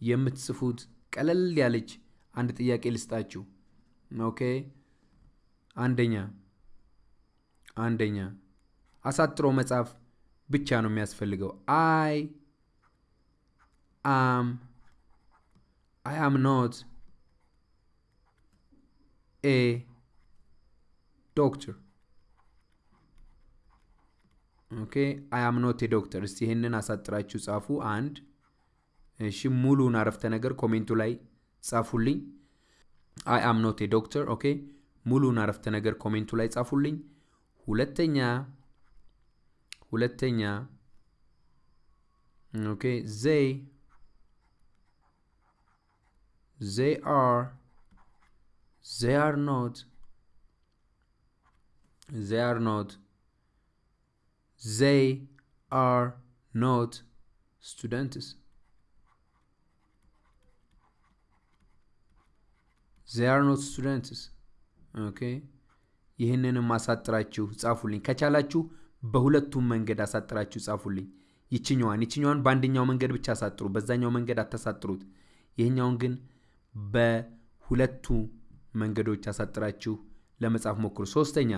የምትጽፉት ቀለል ያለች አንድ ጥያቄ ልስጣችሁ። okay አንደኛ አንደኛ አሳጥሮ መጻፍ ብቻ ነው የሚያስፈልገው። I am I am not a doctor okay I am not doctor። እስቲ ይህንን አሳጥራችሁ ጻፉ። አንድ እሺ፣ ሙሉን አረፍተ ነገር comment ኡ ላይ ጻፉልኝ። I am not doctor። Okay፣ ሙሉን አረፍተ ነገር comment ኡ ላይ ጻፉልኝ። ሁለተኛ ሁለተኛ okay they they are they are not they are not they are not students They are not students okay ይህንንም አሳጥራችሁ ጻፉልኝ። ከቻላችሁ በሁለቱም መንገድ አሳጥራችሁ ጻፉልኝ። ይችኛዋን ይችኛዋን በአንደኛው መንገድ ብቻ አሳጥሩ፣ በዛኛው መንገድ አታሳጥሩት። ይህኛውን ግን በሁለቱ መንገዶች አሳጥራችሁ ለመጻፍ ሞክሩ። ሶስተኛ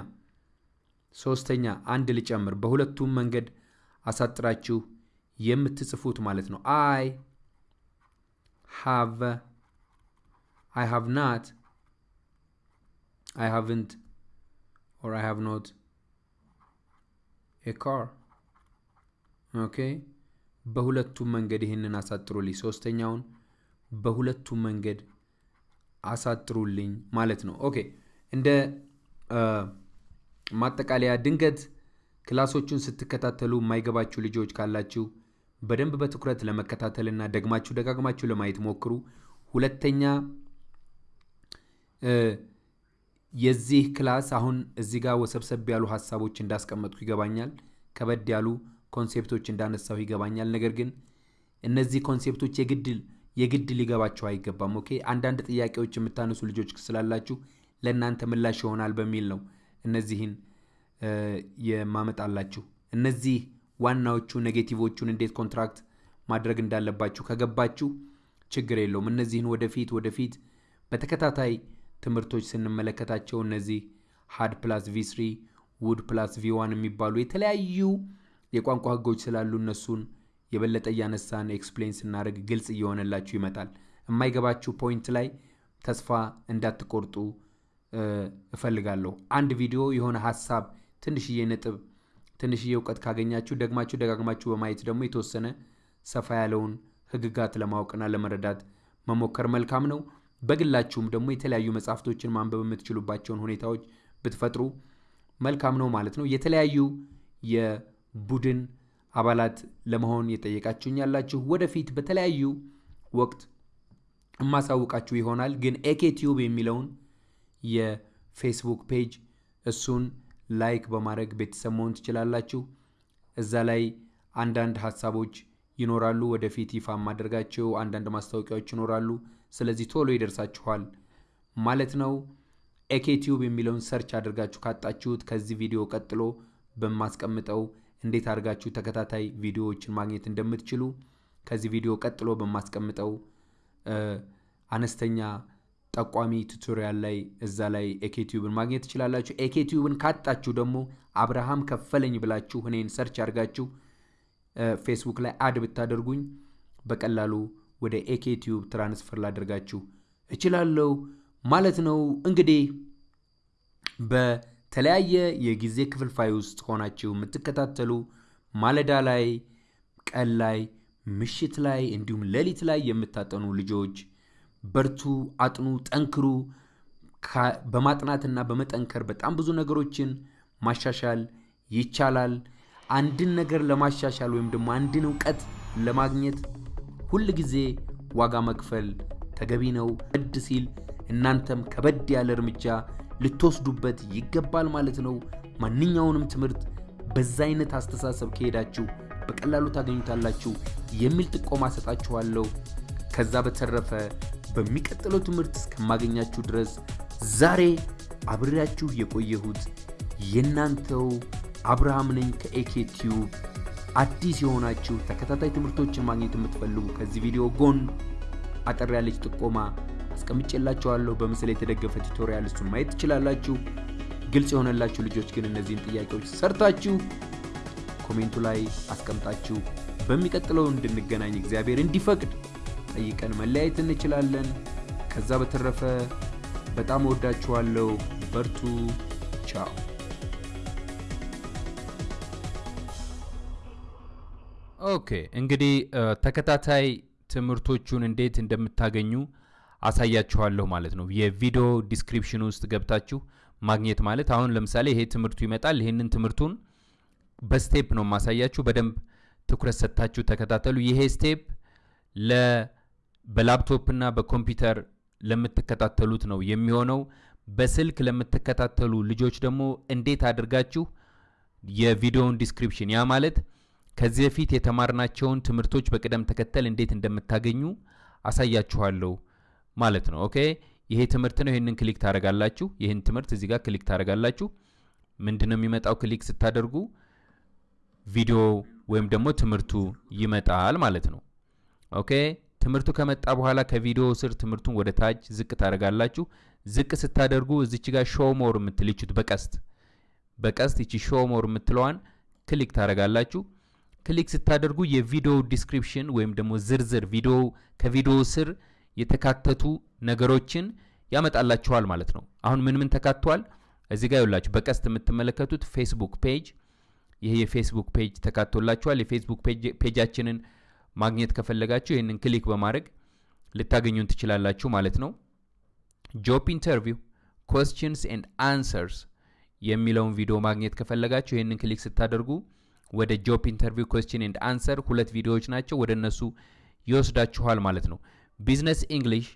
ሶስተኛ አንድ ልጨምር፣ በሁለቱም መንገድ አሳጥራችሁ የምትጽፉት ማለት ነው። I have I have not I haven't or I have not a car okay በሁለቱም መንገድ ይህንን አሳጥሩልኝ። ሶስተኛውን በሁለቱም መንገድ አሳጥሩልኝ ማለት ነው። Okay እንደ ማጠቃለያ ድንገት class ኦቹን ስትከታተሉ የማይገባችሁ ልጆች ካላችሁ በደንብ በትኩረት ለመከታተልና ደግማችሁ ደጋግማችሁ ለማየት ሞክሩ። ሁለተኛ የዚህ class አሁን እዚህ ጋር ወሰብሰብ ያሉ ሀሳቦች እንዳስቀመጥኩ ይገባኛል። ከበድ ያሉ concept ኦች እንዳነሳሁ ይገባኛል። ነገር ግን እነዚህ concept ኦች የግድ የግድ ሊገባቸው አይገባም። Okay አንዳንድ ጥያቄዎች የምታነሱ ልጆች ስላላችሁ ለእናንተ ምላሽ ይሆናል በሚል ነው እነዚህን የማመጣላችሁ። እነዚህ ዋናዎቹ negative ኦቹን እንዴት contract ማድረግ እንዳለባችሁ ከገባችሁ ችግር የለውም። እነዚህን ወደፊት ወደፊት በተከታታይ ትምህርቶች ስንመለከታቸው እነዚህ had plus V3 would plus V one የሚባሉ የተለያዩ የቋንቋ ህጎች ስላሉ እነሱን የበለጠ እያነሳን explain ስናደርግ ግልጽ እየሆነላችሁ ይመጣል። የማይገባችሁ point ላይ ተስፋ እንዳትቆርጡ እፈልጋለሁ። አንድ ቪዲዮ የሆነ ሀሳብ ትንሽዬ ነጥብ ትንሽዬ እውቀት ካገኛችሁ ደግማችሁ ደጋግማችሁ በማየት ደግሞ የተወሰነ ሰፋ ያለውን ህግጋት ለማወቅና ለመረዳት መሞከር መልካም ነው። በግላችሁም ደግሞ የተለያዩ መጽሐፍቶችን ማንበብ የምትችሉባቸውን ሁኔታዎች ብትፈጥሩ መልካም ነው ማለት ነው። የተለያዩ የቡድን አባላት ለመሆን የጠየቃችሁኝ ያላችሁ ወደፊት በተለያዩ ወቅት የማሳውቃችሁ ይሆናል። ግን AK Tube የሚለውን የፌስቡክ page እሱን like በማድረግ ቤተሰብ መሆን ትችላላችሁ። እዛ ላይ አንዳንድ ሀሳቦች ይኖራሉ። ወደፊት ይፋ የማደርጋቸው አንዳንድ ማስታወቂያዎች ይኖራሉ። ስለዚህ ቶሎ ይደርሳችኋል ማለት ነው። AK Tube የሚለውን search አድርጋችሁ ካጣችሁት ከዚህ ቪዲዮ ቀጥሎ በማስቀምጠው እንዴት አድርጋችሁ ተከታታይ ቪዲዮዎችን ማግኘት እንደምትችሉ ከዚህ ቪዲዮ ቀጥሎ በማስቀምጠው አነስተኛ ጠቋሚ tutorial ላይ እዛ ላይ AK Tube ን ማግኘት ትችላላችሁ። AK Tube ን ካጣችሁ ደግሞ አብርሃም ከፈለኝ ብላችሁ እኔን search አድርጋችሁ ፌስቡክ ላይ add ብታደርጉኝ በቀላሉ ወደ AK Tube transfer ላደርጋችሁ እችላለሁ ማለት ነው። እንግዲህ በተለያየ የጊዜ ክፍልፋይ ውስጥ ሆናችሁ የምትከታተሉ ማለዳ ላይ፣ ቀን ላይ፣ ምሽት ላይ እንዲሁም ሌሊት ላይ የምታጠኑ ልጆች በርቱ፣ አጥኑ፣ ጠንክሩ። በማጥናትና በመጠንከር በጣም ብዙ ነገሮችን ማሻሻል ይቻላል። አንድን ነገር ለማሻሻል ወይም ደግሞ አንድን እውቀት ለማግኘት ሁል ጊዜ ዋጋ መክፈል ተገቢ ነው። ከበድ ሲል እናንተም ከበድ ያለ እርምጃ ልትወስዱበት ይገባል ማለት ነው። ማንኛውንም ትምህርት በዛ አይነት አስተሳሰብ ከሄዳችሁ በቀላሉ ታገኙታላችሁ የሚል ጥቆማ ሰጣችኋለሁ። ከዛ በተረፈ በሚቀጥለው ትምህርት እስከማገኛችሁ ድረስ ዛሬ አብሬያችሁ የቆየሁት የእናንተው አብርሃም ነኝ ከ AK Tube። አዲስ የሆናችሁ ተከታታይ ትምህርቶችን ማግኘት የምትፈልጉ ከዚህ ቪዲዮ ጎን አጠር ያለች ጥቆማ አስቀምጬላችኋለሁ። በምስል የተደገፈ tutorial እሱን ማየት ትችላላችሁ። ግልጽ የሆነላችሁ ልጆች ግን እነዚህን ጥያቄዎች ሰርታችሁ comment ኡ ላይ አስቀምጣችሁ በሚቀጥለው እንድንገናኝ እግዚአብሔር እንዲፈቅድ ጠይቀን መለያየት እንችላለን። ከዛ በተረፈ በጣም እወዳችኋለሁ። በርቱ። ቻው። Okay እንግዲህ ተከታታይ ትምህርቶቹን እንዴት እንደምታገኙ አሳያችኋለሁ ማለት ነው። የቪዲዮ description ውስጥ ገብታችሁ ማግኘት ማለት አሁን ለምሳሌ ይሄ ትምህርቱ ይመጣል። ይሄንን ትምህርቱን በ step ነው ማሳያችሁ። በደንብ ትኩረት ሰጥታችሁ ተከታተሉ። ይሄ step ለ በላፕቶፕ እና በኮምፒውተር ለምትከታተሉት ነው የሚሆነው። በስልክ ለምትከታተሉ ልጆች ደግሞ እንዴት አድርጋችሁ የቪዲዮውን description ያ ማለት ከዚህ በፊት የተማርናቸውን ትምህርቶች በቅደም ተከተል እንዴት እንደምታገኙ አሳያችኋለሁ ማለት ነው። Okay ይሄ ትምህርት ነው። ይህንን click ታደርጋላችሁ። ይህን ትምህርት እዚህ ጋር click ታደርጋላችሁ። ምንድን ነው የሚመጣው? click ስታደርጉ ቪዲዮ ወይም ደግሞ ትምህርቱ ይመጣል ማለት ነው። Okay ትምህርቱ ከመጣ በኋላ ከቪዲዮ ስር ትምህርቱን ወደ ታች ዝቅ ታደርጋላችሁ። ዝቅ ስታደርጉ እዚች ጋር show more የምትልቹት በቀስት በቀስት ይቺ show more የምትለዋን click ታደርጋላችሁ። click ስታደርጉ የቪዲዮ description ወይም ደግሞ ዝርዝር ቪዲዮ ከቪዲዮ ስር የተካተቱ ነገሮችን ያመጣላችኋል ማለት ነው። አሁን ምን ምን ተካቷል? እዚህ ጋር ይውላችሁ በቀስት የምትመለከቱት Facebook page፣ ይሄ የ Facebook page ተካቶላችኋል። የ Facebook page አችንን ማግኘት ከፈለጋችሁ ይህንን click በማድረግ ልታገኙን ትችላላችሁ ማለት ነው። job interview questions and answers የሚለውን ቪዲዮ ማግኘት ከፈለጋችሁ ይህንን click ስታደርጉ ወደ job interview question and answer ሁለት ቪዲዮዎች ናቸው፣ ወደ እነሱ ይወስዳችኋል ማለት ነው። business English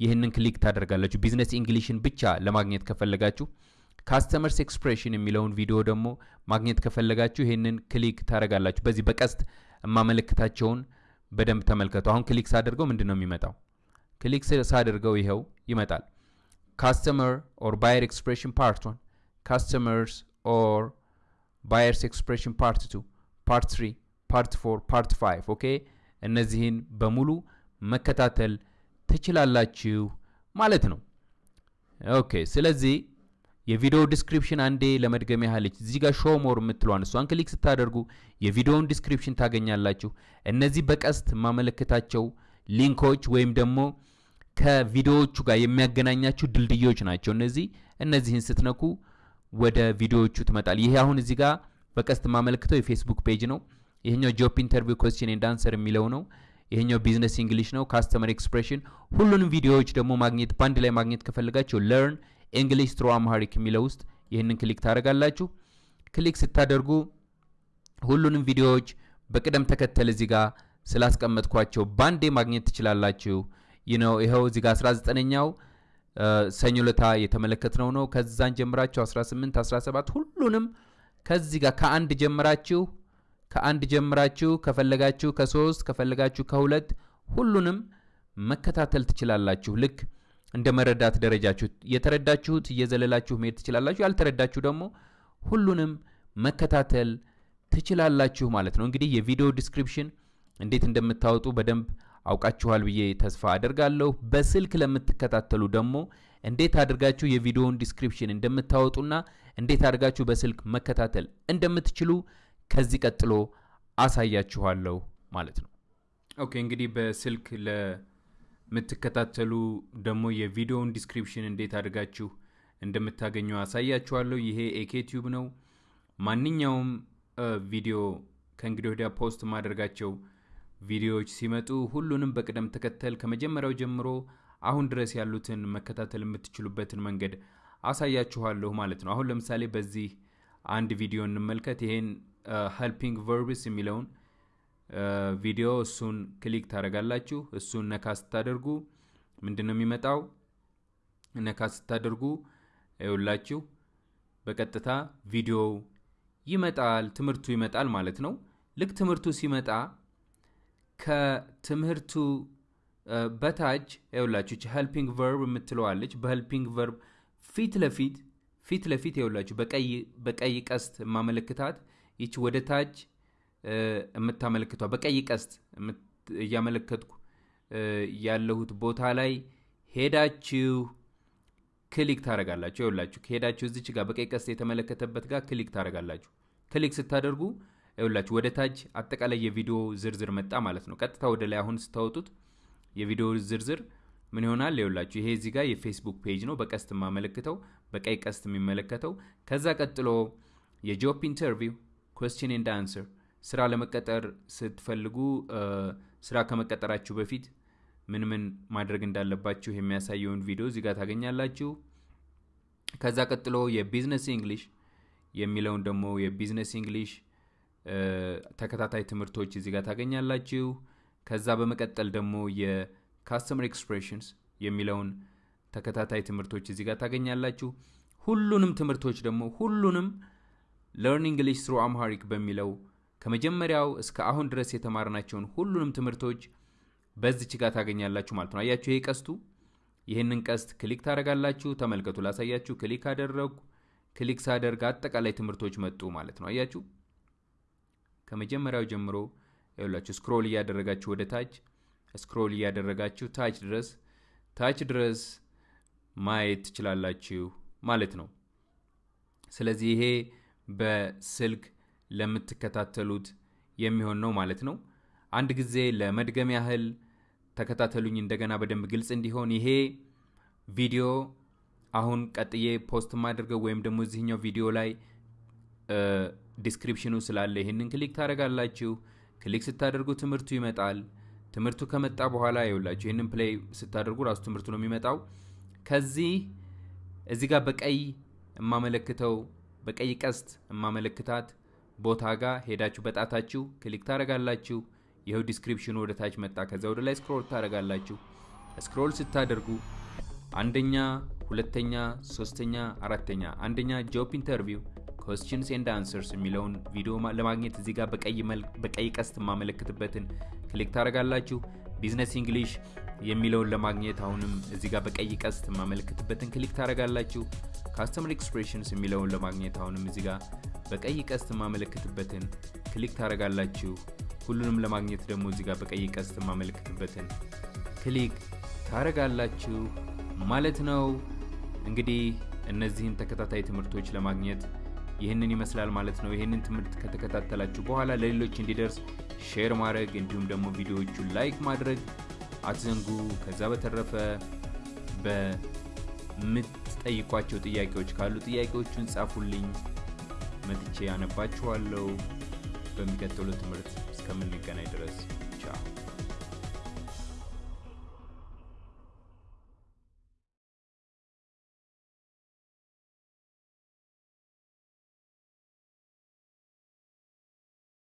ይህንን click ታደርጋላችሁ። business English ን ብቻ ለማግኘት ከፈለጋችሁ customers expression የሚለውን ቪዲዮ ደግሞ ማግኘት ከፈለጋችሁ ይህንን click ታደርጋላችሁ። በዚህ በቀስት የማመለክታቸውን በደንብ ተመልከቱ። አሁን click ሳደርገው ምንድን ነው የሚመጣው? click ሳደርገው ይኸው ይመጣል። customer or buyer expression part one፣ customers or buyers expression part two፣ part three፣ part four፣ part five። okay እነዚህን በሙሉ መከታተል ትችላላችሁ ማለት ነው። okay ስለዚህ የቪዲዮ description አንዴ ለመድገም ያህል እዚህ ጋር show more የምትለዋን እሷን click ስታደርጉ የቪዲዮውን description ታገኛላችሁ። እነዚህ በቀስት የማመለክታቸው ሊንኮች ወይም ደግሞ ከቪዲዮዎቹ ጋር የሚያገናኛችሁ ድልድዮች ናቸው። እነዚህ እነዚህን ስትነኩ ወደ ቪዲዮዎቹ ትመጣል። ይሄ አሁን እዚህ ጋር በቀስት የማመለክተው የ Facebook page ነው። ይሄኛው job interview question and answer የሚለው ነው። ይሄኛው business English ነው። customer expression ሁሉንም ቪዲዮዎች ደግሞ ማግኘት በአንድ ላይ ማግኘት ከፈለጋችሁ learn English through Amharic የሚለው ውስጥ ይህንን click ታደርጋላችሁ። click ስታደርጉ ሁሉንም ቪዲዮዎች በቅደም ተከተል እዚህ ጋር ስላስቀመጥኳቸው ባንዴ ማግኘት ትችላላችሁ። ይህ ነው ይኸው እዚህ ጋር 19ኛው ሰኞ ለታ የተመለከትነው ነው። ከዛን ጀምራችሁ 18፣ 17 ሁሉንም ከዚህ ጋር ከአንድ ጀምራችሁ ከአንድ ጀምራችሁ ከፈለጋችሁ ከሶስት ከፈለጋችሁ ከሁለት ሁሉንም መከታተል ትችላላችሁ። ልክ እንደ መረዳት ደረጃችሁ የተረዳችሁት እየዘለላችሁ መሄድ ትችላላችሁ። ያልተረዳችሁ ደግሞ ሁሉንም መከታተል ትችላላችሁ ማለት ነው። እንግዲህ የቪዲዮ description እንዴት እንደምታወጡ በደንብ አውቃችኋል ብዬ ተስፋ አደርጋለሁ። በስልክ ለምትከታተሉ ደግሞ እንዴት አድርጋችሁ የቪዲዮውን description እንደምታወጡና እንዴት አድርጋችሁ በስልክ መከታተል እንደምትችሉ ከዚህ ቀጥሎ አሳያችኋለሁ ማለት ነው። okay እንግዲህ በስልክ ለምትከታተሉ ደግሞ የቪዲዮውን description እንዴት አድርጋችሁ እንደምታገኙ አሳያችኋለሁ። ይሄ AK Tube ነው። ማንኛውም ቪዲዮ ከእንግዲህ ወዲያ post ማደርጋቸው ቪዲዮዎች ሲመጡ ሁሉንም በቅደም ተከተል ከመጀመሪያው ጀምሮ አሁን ድረስ ያሉትን መከታተል የምትችሉበትን መንገድ አሳያችኋለሁ ማለት ነው። አሁን ለምሳሌ በዚህ አንድ ቪዲዮ እንመልከት። ይሄን helping verbs የሚለውን ቪዲዮ እሱን click ታደርጋላችሁ። እሱን ነካ ስታደርጉ ምንድን ነው የሚመጣው? ነካ ስታደርጉ ይውላችሁ በቀጥታ ቪዲዮው ይመጣል፣ ትምህርቱ ይመጣል ማለት ነው። ልክ ትምህርቱ ሲመጣ ከትምህርቱ በታች ይውላችሁ helping verb የምትለዋለች። በ helping verb ፊት ለፊት ፊት ለፊት ይውላችሁ በቀይ ቀስት የማመለክታት ይች ወደ ታች የምታመለክቷ በቀይ ቀስት እያመለከትኩ ያለሁት ቦታ ላይ ሄዳችሁ click ታደረጋላችሁ። ይውላችሁ ከሄዳችሁ እዚች ጋር በቀይ ቀስት የተመለከተበት ጋር click ታደረጋላችሁ። click ስታደርጉ ይውላችሁ ወደ ታች አጠቃላይ የቪዲዮ ዝርዝር መጣ ማለት ነው። ቀጥታ ወደ ላይ አሁን ስታወጡት የቪዲዮ ዝርዝር ምን ይሆናል? ይውላችሁ ይሄ እዚህ ጋር የ Facebook page ነው፣ በቀስት የማመለክተው በቀይ ቀስት የሚመለከተው። ከዛ ቀጥሎ የ job interview question and answer ስራ ለመቀጠር ስትፈልጉ ስራ ከመቀጠራችሁ በፊት ምን ምን ማድረግ እንዳለባችሁ የሚያሳየውን ቪዲዮ እዚህ ጋር ታገኛላችሁ። ከዛ ቀጥሎ የ business English የሚለውን ደግሞ የ business English ተከታታይ ትምህርቶች እዚህ ጋር ታገኛላችሁ። ከዛ በመቀጠል ደግሞ የ customer expressions የሚለውን ተከታታይ ትምህርቶች እዚህ ጋር ታገኛላችሁ። ሁሉንም ትምህርቶች ደግሞ ሁሉንም learn English through Amharic በሚለው ከመጀመሪያው እስከ አሁን ድረስ የተማርናቸውን ሁሉንም ትምህርቶች በዚች ጋር ታገኛላችሁ ማለት ነው። አያችሁ ይሄ ቀስቱ፣ ይህንን ቀስት click ታደርጋላችሁ። ተመልከቱ፣ ላሳያችሁ። click አደረግኩ። click ሳደርግ አጠቃላይ ትምህርቶች መጡ ማለት ነው። አያችሁ ከመጀመሪያው ጀምሮ ይኸውላችሁ scroll እያደረጋችሁ ወደ ታች scroll እያደረጋችሁ ታች ድረስ ታች ድረስ ማየት ትችላላችሁ ማለት ነው። ስለዚህ ይሄ በስልክ ለምትከታተሉት የሚሆን ነው ማለት ነው። አንድ ጊዜ ለመድገም ያህል ተከታተሉኝ እንደገና በደንብ ግልጽ እንዲሆን ይሄ ቪዲዮ አሁን ቀጥዬ post ማድርገው ወይም ደግሞ እዚህኛው ቪዲዮ ላይ description ኑ ስላለ ይህንን click ታደርጋላችሁ። click ስታደርጉ ትምህርቱ ይመጣል። ትምህርቱ ከመጣ በኋላ ይውላችሁ ይህንን play ስታደርጉ ራሱ ትምህርቱ ነው የሚመጣው። ከዚህ እዚህ ጋር በቀይ የማመለክተው በቀይ ቀስት የማመለክታት ቦታ ጋር ሄዳችሁ በጣታችሁ click ታደርጋላችሁ። ይኸው description ኑ ወደ ታች መጣ። ከዛ ወደ ላይ scroll ታደርጋላችሁ። scroll ስታደርጉ አንደኛ፣ ሁለተኛ፣ ሶስተኛ፣ አራተኛ አንደኛ job interview questions and answers የሚለውን ቪዲዮ ለማግኘት እዚህ ጋር በቀይ ቀስት የማመለክትበትን click ታደርጋላችሁ። business English የሚለውን ለማግኘት አሁንም እዚህ ጋር በቀይ ቀስት የማመለክትበትን click ታደርጋላችሁ። customer expressions የሚለውን ለማግኘት አሁንም እዚህ ጋር በቀይ ቀስት የማመለክትበትን click ታደርጋላችሁ። ሁሉንም ለማግኘት ደግሞ እዚህ ጋር በቀይ ቀስት የማመለክትበትን click ታደርጋላችሁ ማለት ነው። እንግዲህ እነዚህን ተከታታይ ትምህርቶች ለማግኘት ይህንን ይመስላል ማለት ነው። ይህንን ትምህርት ከተከታተላችሁ በኋላ ለሌሎች እንዲደርስ share ማድረግ እንዲሁም ደግሞ ቪዲዮዎቹን like ማድረግ አትዘንጉ። ከዛ በተረፈ በምትጠይቋቸው ጥያቄዎች ካሉ ጥያቄዎቹን ጻፉልኝ፣ መጥቼ ያነባችኋለሁ። በሚቀጥለው ትምህርት እስከምንገናኝ ድረስ